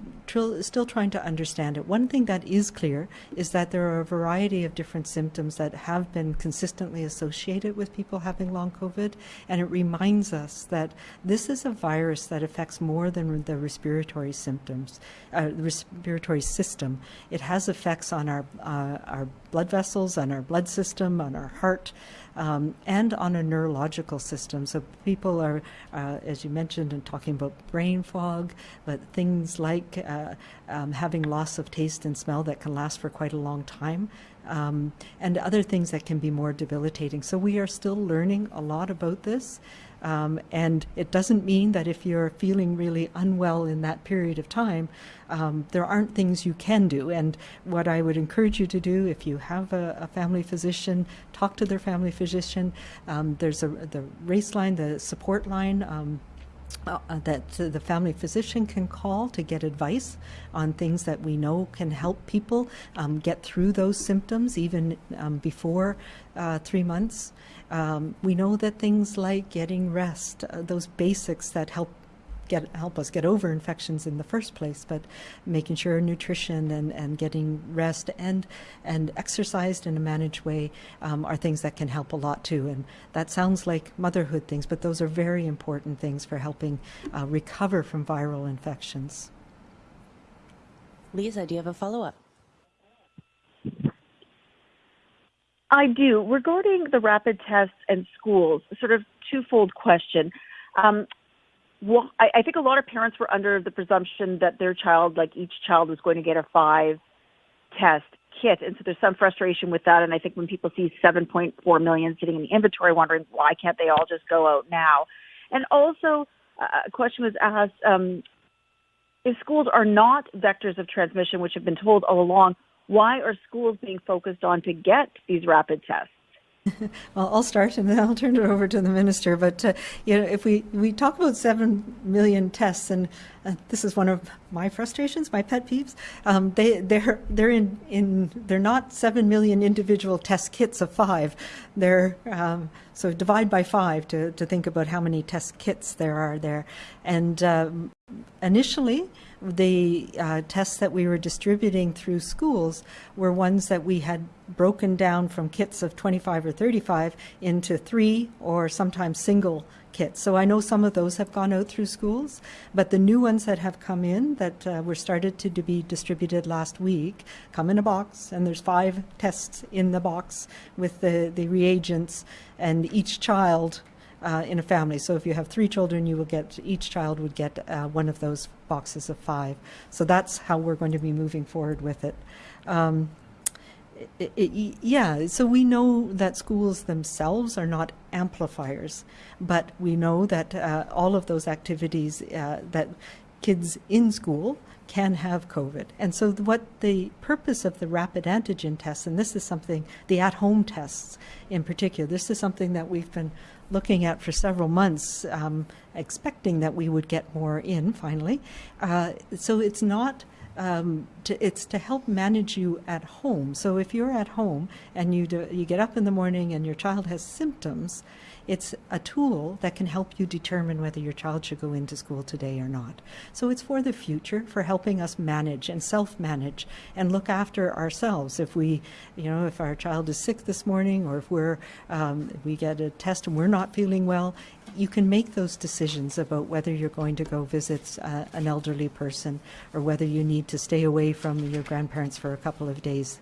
still trying to understand it. One thing that is clear is that there are a variety of different symptoms that have been consistently associated with people having long COVID, and it reminds us that this is a virus that affects more than the respiratory symptoms, uh, respiratory system. It has effects on our uh, our blood vessels, on our blood system, on our heart, um, and on a neurological system. So people are, uh, as you mentioned, and talking about brain fog, but things like uh, um, having loss of taste and smell that can last for quite a long time. Um, and other things that can be more debilitating. So we are still learning a lot about this. Um, and it doesn't mean that if you're feeling really unwell in that period of time, um, there aren't things you can do. And what I would encourage you to do, if you have a, a family physician, talk to their family physician. Um, there's a the RACE line, the support line. Uh, that uh, the family physician can call to get advice on things that we know can help people um, get through those symptoms even um, before uh, three months. Um, we know that things like getting rest, uh, those basics that help get help us get over infections in the first place, but making sure nutrition and, and getting rest and and exercised in a managed way um, are things that can help a lot too. And that sounds like motherhood things, but those are very important things for helping uh, recover from viral infections. Lisa, do you have a follow up? I do. Regarding the rapid tests and schools, sort of twofold question. Um, well, I, I think a lot of parents were under the presumption that their child, like each child, was going to get a five test kit. And so there's some frustration with that. And I think when people see 7.4 million sitting in the inventory, wondering why can't they all just go out now? And also, uh, a question was asked um, if schools are not vectors of transmission, which have been told all along, why are schools being focused on to get these rapid tests? *laughs* well, I'll start and then I'll turn it over to the minister. But uh, you know, if we, we talk about seven million tests, and uh, this is one of my frustrations, my pet peeves. Um, they they're they're in in they're not seven million individual test kits of five. They're um, so divide by five to to think about how many test kits there are there, and um, initially the uh, tests that we were distributing through schools were ones that we had broken down from kits of 25 or 35 into three or sometimes single kits. So I know some of those have gone out through schools, but the new ones that have come in that uh, were started to, to be distributed last week come in a box, and there's five tests in the box with the, the reagents, and each child uh, in a family. So if you have three children, you will get each child would get uh, one of those boxes of five. So that's how we're going to be moving forward with it. Um, it, it, yeah, so we know that schools themselves are not amplifiers, but we know that uh, all of those activities uh, that kids in school can have COVID. And so, what the purpose of the rapid antigen tests, and this is something, the at home tests in particular, this is something that we've been looking at for several months, um, expecting that we would get more in finally. Uh, so, it's not. Um, to, it's to help manage you at home. So if you're at home and you do, you get up in the morning and your child has symptoms, it's a tool that can help you determine whether your child should go into school today or not. So it's for the future, for helping us manage and self-manage and look after ourselves. If we, you know, if our child is sick this morning or if we're, um, we get a test and we're not feeling well, you can make those decisions about whether you're going to go visit uh, an elderly person or whether you need to stay away from your grandparents for a couple of days.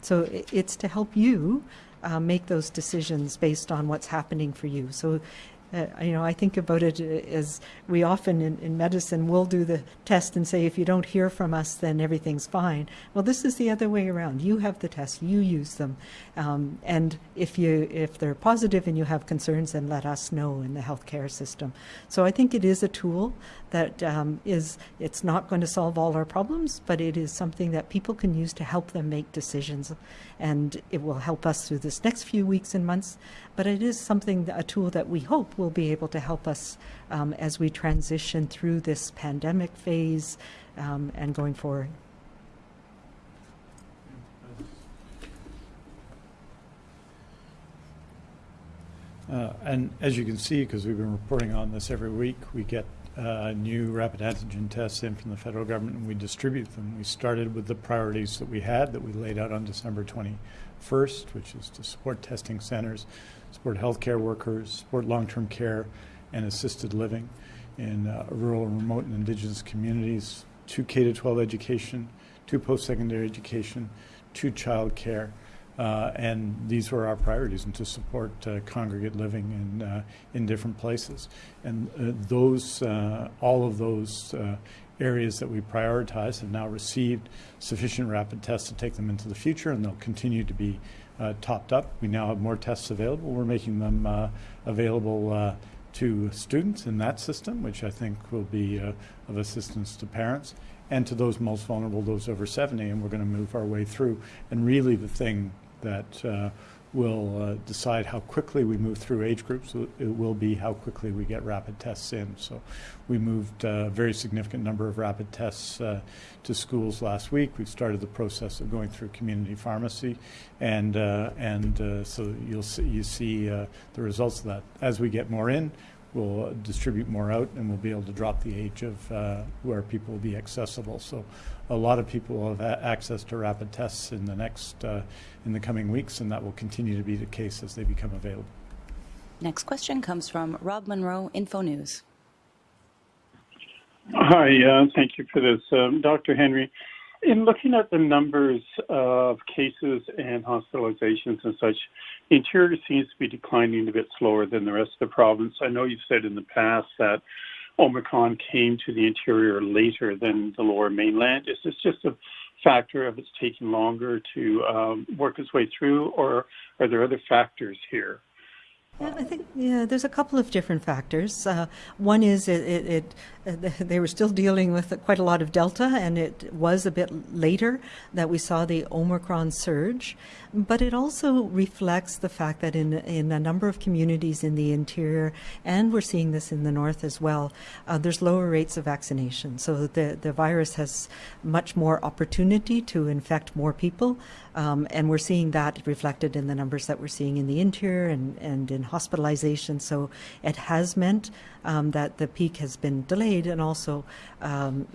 So it's to help you uh, make those decisions based on what's happening for you. So uh, you know, I think about it as we often in, in, medicine will do the test and say, if you don't hear from us, then everything's fine. Well, this is the other way around. You have the test, you use them, um, and if you if they're positive and you have concerns, then let us know in the healthcare system. So I think it is a tool that um, is it's not going to solve all our problems, but it is something that people can use to help them make decisions, and it will help us through this next few weeks and months. But it is something a tool that we hope will be able to help us um, as we transition through this pandemic phase um, and going forward. Uh, and as you can see, because we've been reporting on this every week, we get uh, new rapid antigen tests in from the federal government and we distribute them. We started with the priorities that we had that we laid out on December 21st, which is to support testing centers, support healthcare workers, support long-term care and assisted living in uh, rural, remote, and indigenous communities, to K-12 education, to post-secondary education, to child care. Uh, and these were our priorities, and to support uh, congregate living in uh, in different places. And uh, those, uh, all of those uh, areas that we prioritize have now received sufficient rapid tests to take them into the future, and they'll continue to be topped up. We now have more tests available. We're making them available to students in that system, which I think will be of assistance to parents and to those most vulnerable, those over 70, and we're going to move our way through. And really, the thing that uh, will uh, decide how quickly we move through age groups. It will be how quickly we get rapid tests in. So we moved a very significant number of rapid tests uh, to schools last week. We've started the process of going through community pharmacy, and uh, and uh, so you'll see you see uh, the results of that as we get more in we'll distribute more out and we'll be able to drop the age of uh, where people will be accessible. So a lot of people will have access to rapid tests in the next, uh, in the coming weeks, and that will continue to be the case as they become available. Next question comes from Rob Munro, Info News. Hi, uh, thank you for this. Um, Dr. Henry, in looking at the numbers of cases and hospitalizations and such, Interior seems to be declining a bit slower than the rest of the province. I know you've said in the past that Omicron came to the interior later than the lower mainland. Is this just a factor of it's taking longer to um, work its way through, or are there other factors here? Yeah, I think yeah, there's a couple of different factors. Uh, one is it, it, it *laughs* they were still dealing with quite a lot of Delta, and it was a bit later that we saw the Omicron surge. But it also reflects the fact that in in a number of communities in the interior, and we're seeing this in the north as well, uh, there's lower rates of vaccination. So the the virus has much more opportunity to infect more people, um, and we're seeing that reflected in the numbers that we're seeing in the interior and and in hospitalization. So it has meant um, that the peak has been delayed and also um,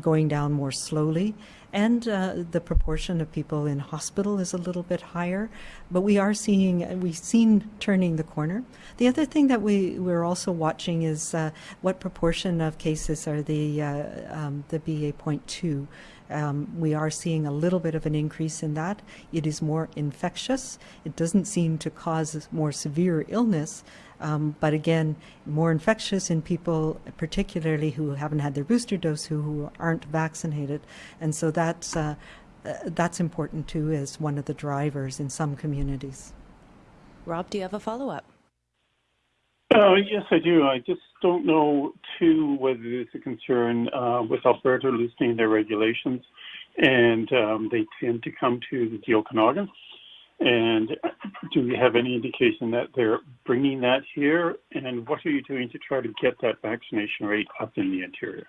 going down more slowly. And uh, the proportion of people in hospital is a little bit higher, but we are seeing we've seen turning the corner. The other thing that we we're also watching is uh, what proportion of cases are the uh, um, the BA.2 um, we are seeing a little bit of an increase in that. It is more infectious. It doesn't seem to cause more severe illness, um, but again, more infectious in people, particularly who haven't had their booster dose, who, who aren't vaccinated, and so that's uh, uh, that's important too as one of the drivers in some communities. Rob, do you have a follow up? Uh, yes, I do. I just don't know, too, whether there's a concern uh, with Alberta loosening their regulations, and um, they tend to come to the Okanagan. And do we have any indication that they're bringing that here? And what are you doing to try to get that vaccination rate up in the interior?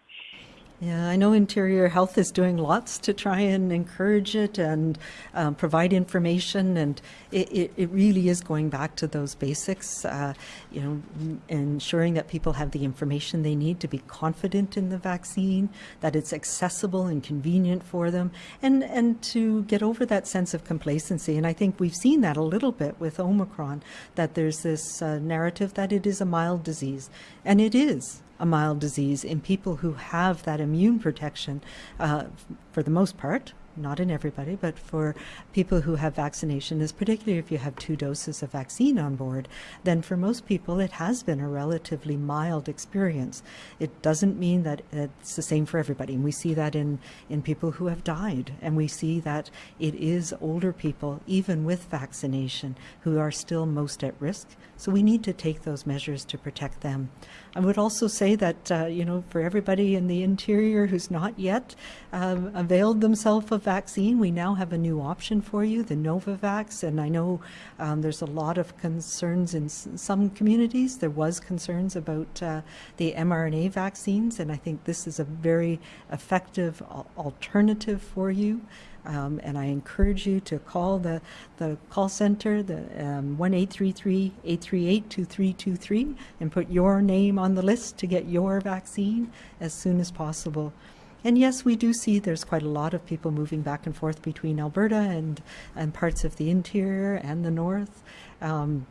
Yeah, I know Interior Health is doing lots to try and encourage it and um, provide information, and it, it, it, really is going back to those basics. Uh, you know, ensuring that people have the information they need to be confident in the vaccine, that it's accessible and convenient for them, and and to get over that sense of complacency. And I think we've seen that a little bit with Omicron, that there's this uh, narrative that it is a mild disease, and it is a mild disease in people who have that immune protection uh, for the most part not in everybody, but for people who have vaccination, is particularly if you have two doses of vaccine on board, then for most people it has been a relatively mild experience. It doesn't mean that it's the same for everybody. And we see that in, in people who have died, and we see that it is older people, even with vaccination, who are still most at risk. So we need to take those measures to protect them. I would also say that, uh, you know, for everybody in the interior who's not yet um, availed themselves of vaccine, we now have a new option for you, the Novavax. And I know um, there's a lot of concerns in some communities. There was concerns about uh, the mRNA vaccines, and I think this is a very effective alternative for you. Um, and I encourage you to call the, the call center, the um, 1-833-838-2323, and put your name on the list to get your vaccine as soon as possible. and yes, we do see there's quite a lot of people moving back and forth between Alberta and, and parts of the interior and the north. Um,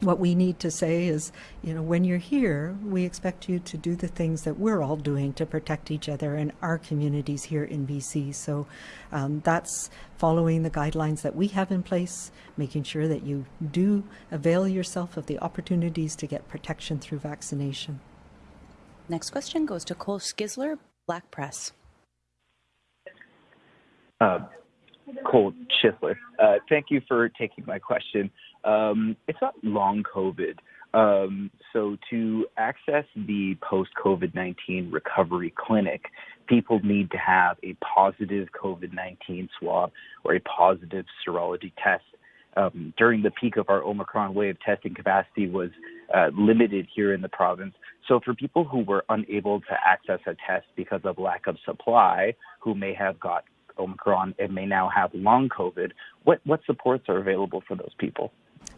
what we need to say is, you know, when you're here, we expect you to do the things that we're all doing to protect each other and our communities here in BC. So um, that's following the guidelines that we have in place, making sure that you do avail yourself of the opportunities to get protection through vaccination. Next question goes to Cole Skizler, Black Press. Uh, Cole Schisler. Uh, thank you for taking my question. Um, it's not long COVID. Um, so to access the post COVID 19 recovery clinic, people need to have a positive COVID 19 swab or a positive serology test. Um, during the peak of our Omicron wave, testing capacity was uh, limited here in the province. So, for people who were unable to access a test because of lack of supply, who may have got Omicron and may now have long COVID, what, what supports are available for those people?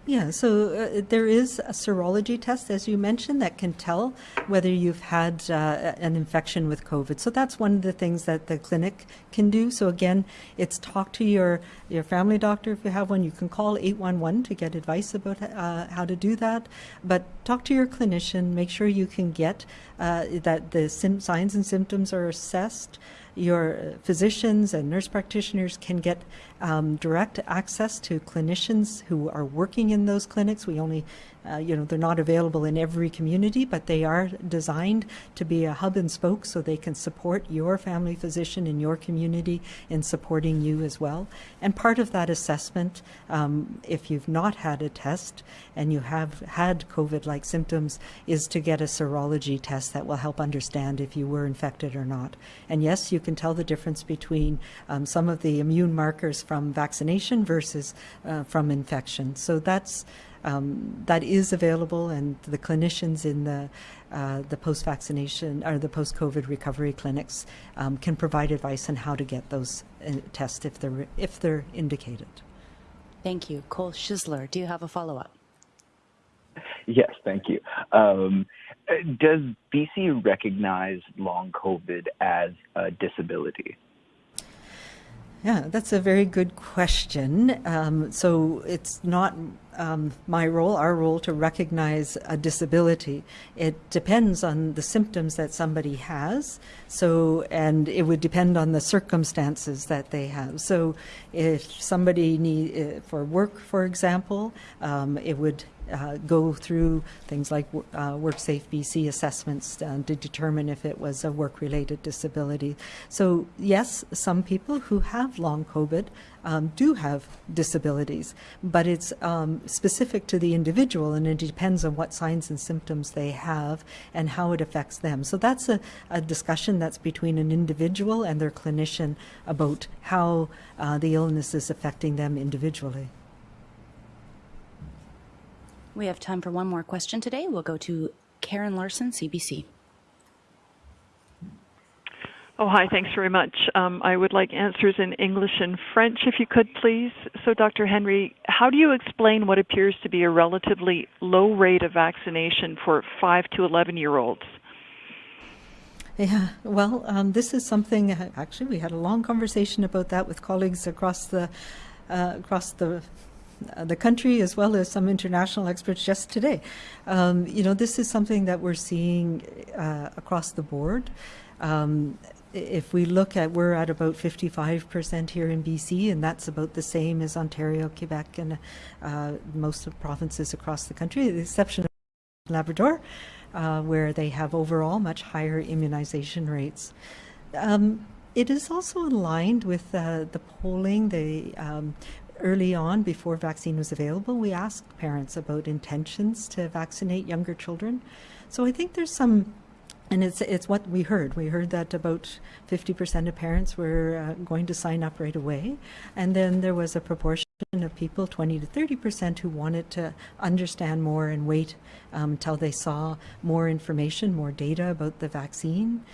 Yeah, so uh, there is a serology test, as you mentioned, that can tell whether you've had uh, an infection with COVID. So that's one of the things that the clinic can do. So again, it's talk to your, your family doctor if you have one. You can call 811 to get advice about uh, how to do that. But talk to your clinician, make sure you can get uh, that the signs and symptoms are assessed your physicians and nurse practitioners can get um, direct access to clinicians who are working in those clinics. We only uh, you know, they're not available in every community, but they are designed to be a hub and spoke so they can support your family physician in your community in supporting you as well. And part of that assessment, um, if you've not had a test and you have had COVID-like symptoms, is to get a serology test that will help understand if you were infected or not. And yes, you can tell the difference between um, some of the immune markers from vaccination versus uh, from infection. So that's um, that is available, and the clinicians in the uh, the post-vaccination or the post-COVID recovery clinics um, can provide advice on how to get those uh, tests if they're if they're indicated. Thank you, Cole Schisler. Do you have a follow-up? Yes, thank you. Um, does BC recognize long COVID as a disability? Yeah, that's a very good question. Um, so it's not um, my role, our role, to recognize a disability. It depends on the symptoms that somebody has. So, and it would depend on the circumstances that they have. So, if somebody need uh, for work, for example, um, it would uh, go through things like uh, WorkSafe BC assessments uh, to determine if it was a work-related disability. So yes, some people who have long COVID um, do have disabilities, but it's um, specific to the individual and it depends on what signs and symptoms they have and how it affects them. So that's a, a discussion that's between an individual and their clinician about how uh, the illness is affecting them individually. We have time for one more question today. We'll go to Karin Larsen, CBC. Oh, hi. Thanks very much. Um, I would like answers in English and French, if you could, please. So, Dr. Henry, how do you explain what appears to be a relatively low rate of vaccination for 5 to 11 year olds? Yeah, well, um, this is something. Actually, we had a long conversation about that with colleagues across the uh, across the the country as well as some international experts just today. Um, you know, this is something that we're seeing uh, across the board. Um, if we look at, we're at about 55% here in BC, and that's about the same as Ontario, Quebec, and uh, most of the provinces across the country, the exception of Labrador, uh, where they have overall much higher immunization rates. Um, it is also aligned with uh, the polling, the um, early on, before vaccine was available, we asked parents about intentions to vaccinate younger children. So I think there's some, and it's it's what we heard. We heard that about 50% of parents were uh, going to sign up right away, and then there was a proportion of people, 20 to 30%, who wanted to understand more and wait um, until they saw more information, more data about the vaccine.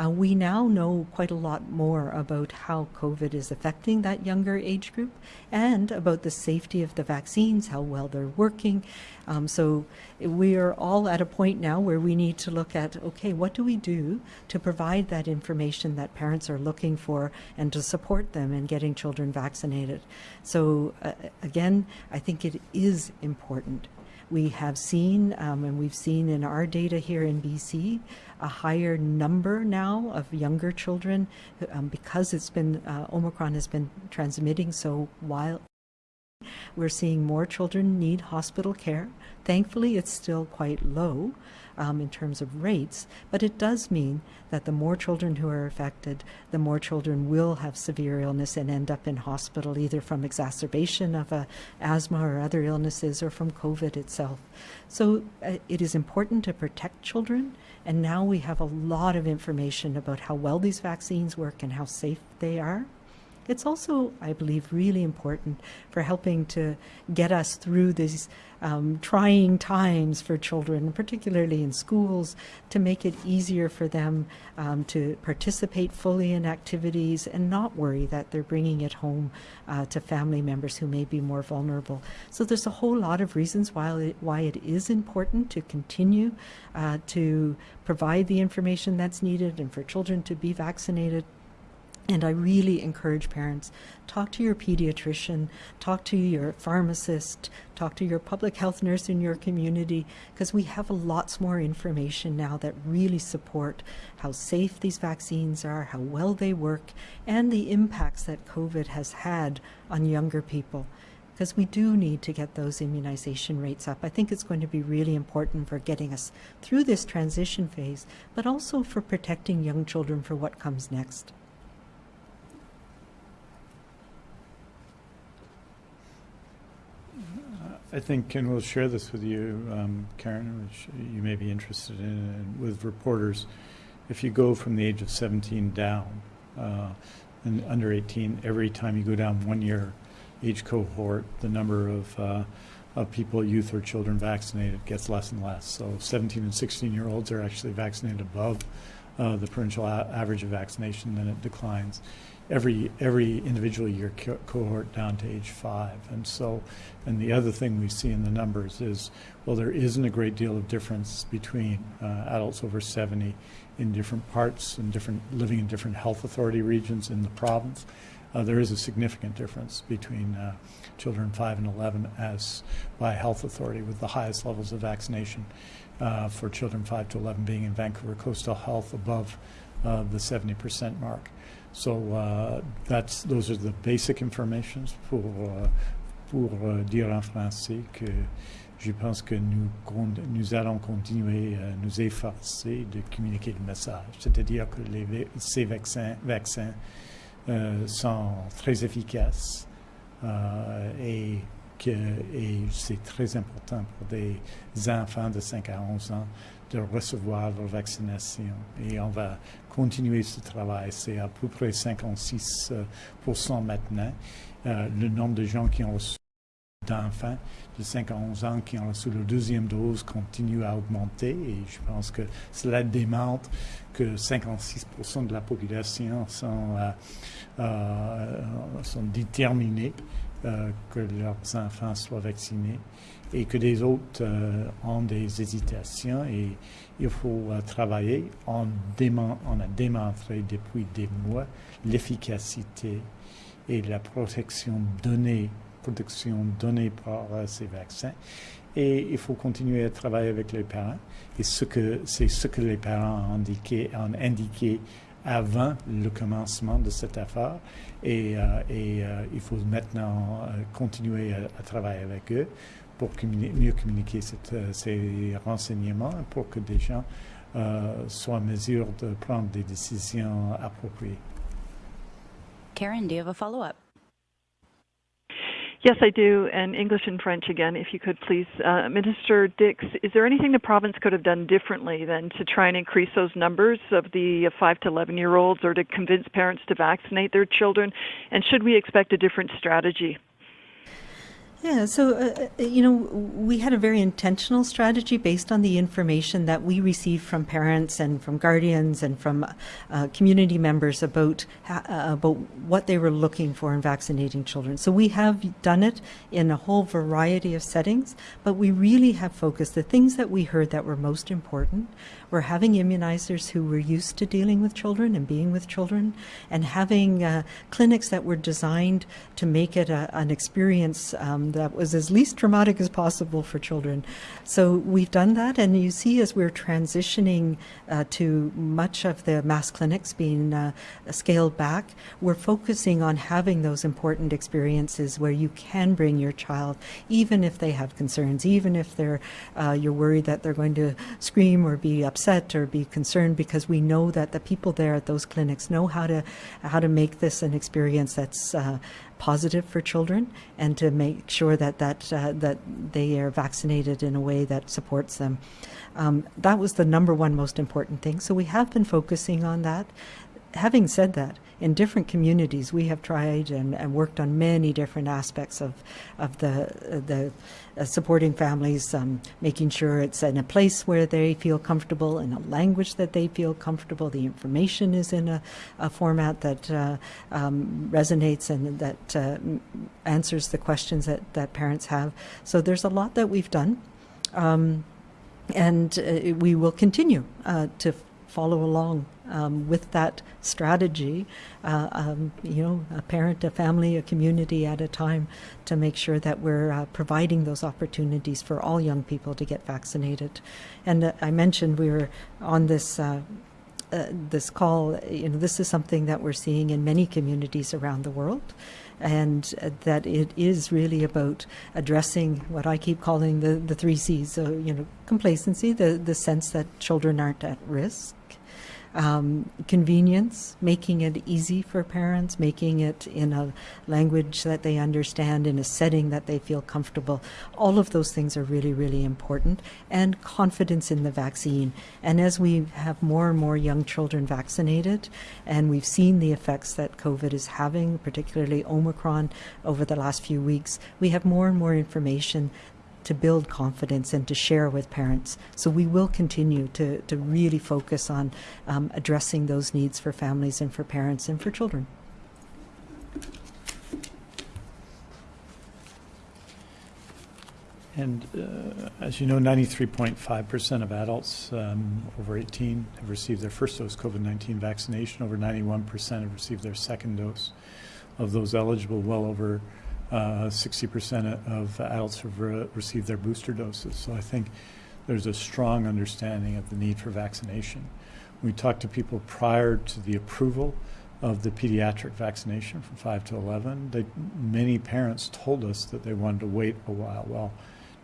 Uh, we now know quite a lot more about how COVID is affecting that younger age group and about the safety of the vaccines, how well they're working. Um, so we are all at a point now where we need to look at okay, what do we do to provide that information that parents are looking for and to support them in getting children vaccinated? So, uh, again, I think it is important. We have seen, um, and we've seen in our data here in BC, a higher number now of younger children um, because it's been, uh, Omicron has been transmitting so wild we're seeing more children need hospital care. Thankfully, it's still quite low um, in terms of rates, but it does mean that the more children who are affected, the more children will have severe illness and end up in hospital, either from exacerbation of a asthma or other illnesses or from COVID itself. So uh, it is important to protect children, and now we have a lot of information about how well these vaccines work and how safe they are. It's also, I believe, really important for helping to get us through these um, trying times for children, particularly in schools, to make it easier for them um, to participate fully in activities and not worry that they're bringing it home uh, to family members who may be more vulnerable. So there's a whole lot of reasons why it, why it is important to continue uh, to provide the information that's needed and for children to be vaccinated and I really encourage parents talk to your pediatrician, talk to your pharmacist, talk to your public health nurse in your community, because we have lots more information now that really support how safe these vaccines are, how well they work, and the impacts that COVID has had on younger people. Because we do need to get those immunization rates up. I think it's going to be really important for getting us through this transition phase, but also for protecting young children for what comes next. I think, and we'll share this with you, um, Karin, which you may be interested in, with reporters. If you go from the age of 17 down, uh, and under 18, every time you go down one year age cohort, the number of, uh, of people, youth or children vaccinated gets less and less. So 17 and 16 year olds are actually vaccinated above uh, the provincial average of vaccination, then it declines every every individual year co cohort down to age five. And so, and the other thing we see in the numbers is, well, there isn't a great deal of difference between uh, adults over 70 in different parts and different living in different health authority regions in the province. Uh, there is a significant difference between uh, children 5 and 11 as by health authority with the highest levels of vaccination uh, for children 5 to 11 being in Vancouver Coastal Health above uh, the 70% mark. So uh, that's those are the basic informations pour uh, pour uh, dire en français que je pense que nous allons continuer à nous efforcer de communiquer le message, c'est-à-dire que ces vaccins euh, sont très efficaces euh, et et c'est très important pour des enfants de 5 à 11 ans de recevoir leur vaccination. Et on va continuer ce travail. C'est à peu près 56 maintenant. Euh, le nombre de gens qui ont reçu d'enfants de 5 à 11 ans qui ont reçu leur deuxième dose continue à augmenter et je pense que cela démontre que 56 de la population sont, euh, euh, sont déterminés que leurs enfants soient vaccinés et que les autres euh, ont des hésitations et il faut euh, travailler. On, a démontré depuis des mois l'efficacité et la protection donnée, protection donnée par euh, ces vaccins. Et il faut continuer à travailler avec les parents. Et ce c'est ce que les parents ont indiqué, avant le commencement de cette affaire. Et il faut maintenant continuer à, travailler avec eux pour mieux communiquer cette, euh, ces renseignements pour que des gens euh, soient en mesure de prendre des décisions appropriées. Karin, do you have a follow-up? Yes, I do, and English and French again, if you could please. Uh, Minister Dix, is there anything the province could have done differently than to try and increase those numbers of the 5 to 11 year olds or to convince parents to vaccinate their children? And should we expect a different strategy? Yeah, so, uh, uh, you know, we had a very intentional strategy based on the information that we received from parents and from guardians and from uh, community members about, uh, about what they were looking for in vaccinating children. So we have done it in a whole variety of settings, but we really have focused the things that we heard that were most important were having immunizers who were used to dealing with children and being with children and having uh, clinics that were designed to make it a, an experience um, that was as least traumatic as possible for children. So we've done that, and you see as we're transitioning uh, to much of the mass clinics being uh, scaled back, we're focusing on having those important experiences where you can bring your child, even if they have concerns, even if they're uh, you're worried that they're going to scream or be upset or be concerned, because we know that the people there at those clinics know how to how to make this an experience that's uh, positive for children and to make sure that that uh, that they are vaccinated in a way that supports them. Um, that was the number one most important thing. So we have been focusing on that. Having said that, in different communities, we have tried and, and worked on many different aspects of of the the uh, supporting families, um, making sure it's in a place where they feel comfortable, in a language that they feel comfortable. The information is in a, a format that uh, um, resonates and that uh, answers the questions that, that parents have. So there's a lot that we've done. Um, and uh, we will continue uh, to follow along um, with that strategy, uh, um, you know, a parent, a family, a community at a time to make sure that we're uh, providing those opportunities for all young people to get vaccinated. And uh, I mentioned we were on this. Uh, uh, this call, you know, this is something that we're seeing in many communities around the world, and uh, that it is really about addressing what I keep calling the, the three C's. So, you know, complacency, the, the sense that children aren't at risk, um, convenience, making it easy for parents, making it in a language that they understand, in a setting that they feel comfortable. All of those things are really, really important. And confidence in the vaccine. And as we have more and more young children vaccinated, and we've seen the effects that COVID is having, particularly Omicron, over the last few weeks, we have more and more information to build confidence and to share with parents. So we will continue to, to really focus on um, addressing those needs for families and for parents and for children. And uh, as you know, 93.5% of adults um, over 18 have received their first dose COVID 19 vaccination. Over 91% have received their second dose. Of those eligible, well over 60% of adults have re- received their booster doses. So I think there's a strong understanding of the need for vaccination. We talked to people prior to the approval of the pediatric vaccination from 5 to 11. They, many parents told us that they wanted to wait a while. Well,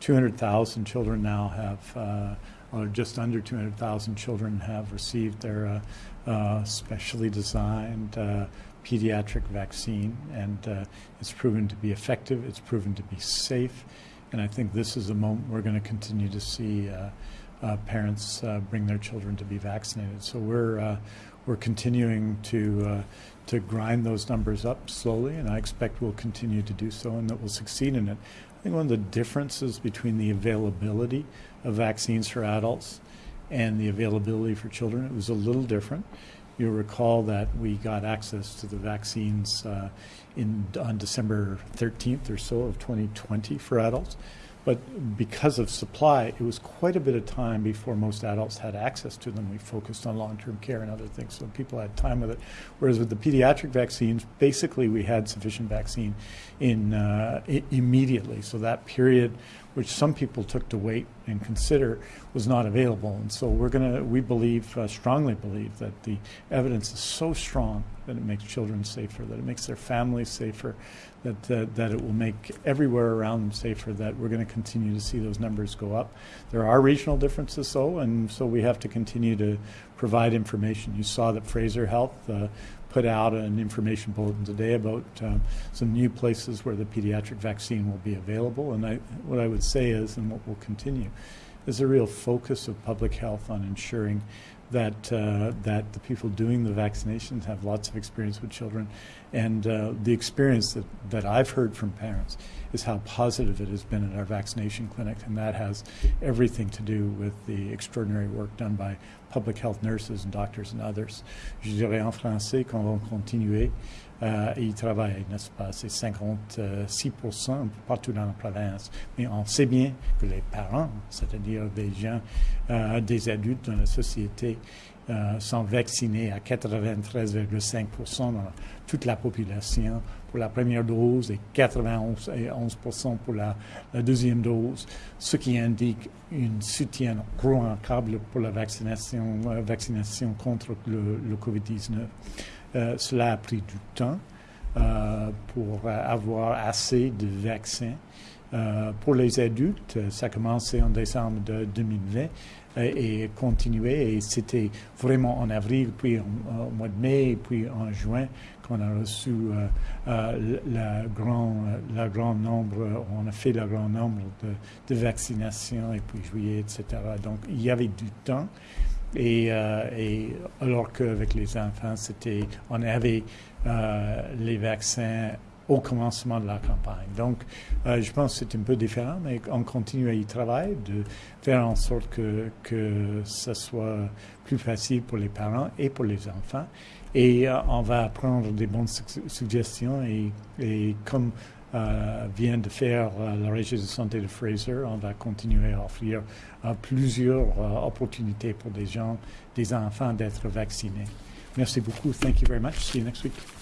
200,000 children now have, uh, or just under 200,000 children have received their uh, uh, specially designed uh, pediatric vaccine, and uh, it's proven to be effective. It's proven to be safe, and I think this is a moment we're going to continue to see uh, uh, parents uh, bring their children to be vaccinated. So we're uh, we're continuing to uh, to grind those numbers up slowly, and I expect we'll continue to do so, and that we'll succeed in it. I think one of the differences between the availability of vaccines for adults and the availability for children, it was a little different. You'll recall that we got access to the vaccines uh, in, on December 13th or so of 2020 for adults. But because of supply, it was quite a bit of time before most adults had access to them. We focused on long term care and other things, so people had time with it. Whereas with the pediatric vaccines, basically we had sufficient vaccine in uh, immediately. So that period which some people took to wait and consider, was not available. And so we're going to, we believe, uh, strongly believe that the evidence is so strong that it makes children safer, that it makes their families safer, that, that it will make everywhere around them safer, that we're going to continue to see those numbers go up. There are regional differences, though, and so we have to continue to provide information. You saw that Fraser Health uh, put out an information bulletin today about um, some new places where the pediatric vaccine will be available. And I, what I would say is, and what will continue, is a real focus of public health on ensuring that uh, that the people doing the vaccinations have lots of experience with children, and uh, the experience that, that I've heard from parents is how positive it has been at our vaccination clinic, and that has everything to do with the extraordinary work done by public health nurses and doctors and others. Je dirais en français qu'on va continuer euh, et y travailler, n'est-ce pas? C'est 56 partout dans la province. Mais on sait bien que les parents, c'est-à-dire des gens, euh, des adultes dans la société, sont vaccinés à 93,5% dans toute la population pour la première dose et 91 et 11 pour la, deuxième dose, ce qui indique un soutien remarquable pour la vaccination, euh, vaccination contre le, le COVID-19. Euh, cela a pris du temps euh, pour avoir assez de vaccins. Euh, pour les adultes, ça a commencé en décembre de 2020 et, continué. Et c'était vraiment en avril, puis au mois de mai, puis en juin qu'on a reçu euh, euh, la grand, la grand nombre, on a fait le grand nombre de, vaccinations, et puis juillet, etc. Donc, il y avait du temps. Et, euh, et alors qu'avec les enfants, c'était, on avait les vaccins au commencement de la campagne. Donc, euh, je pense que c'est un peu différent, mais on continue à y travailler, de faire en sorte que, que ce soit plus facile pour les parents et pour les enfants. Et euh, on va prendre des bonnes su suggestions et, comme euh, vient de faire la Régie de santé de Fraser, on va continuer à offrir plusieurs opportunités pour des gens, des enfants d'être vaccinés. Merci beaucoup. Thank you very much. See you next week.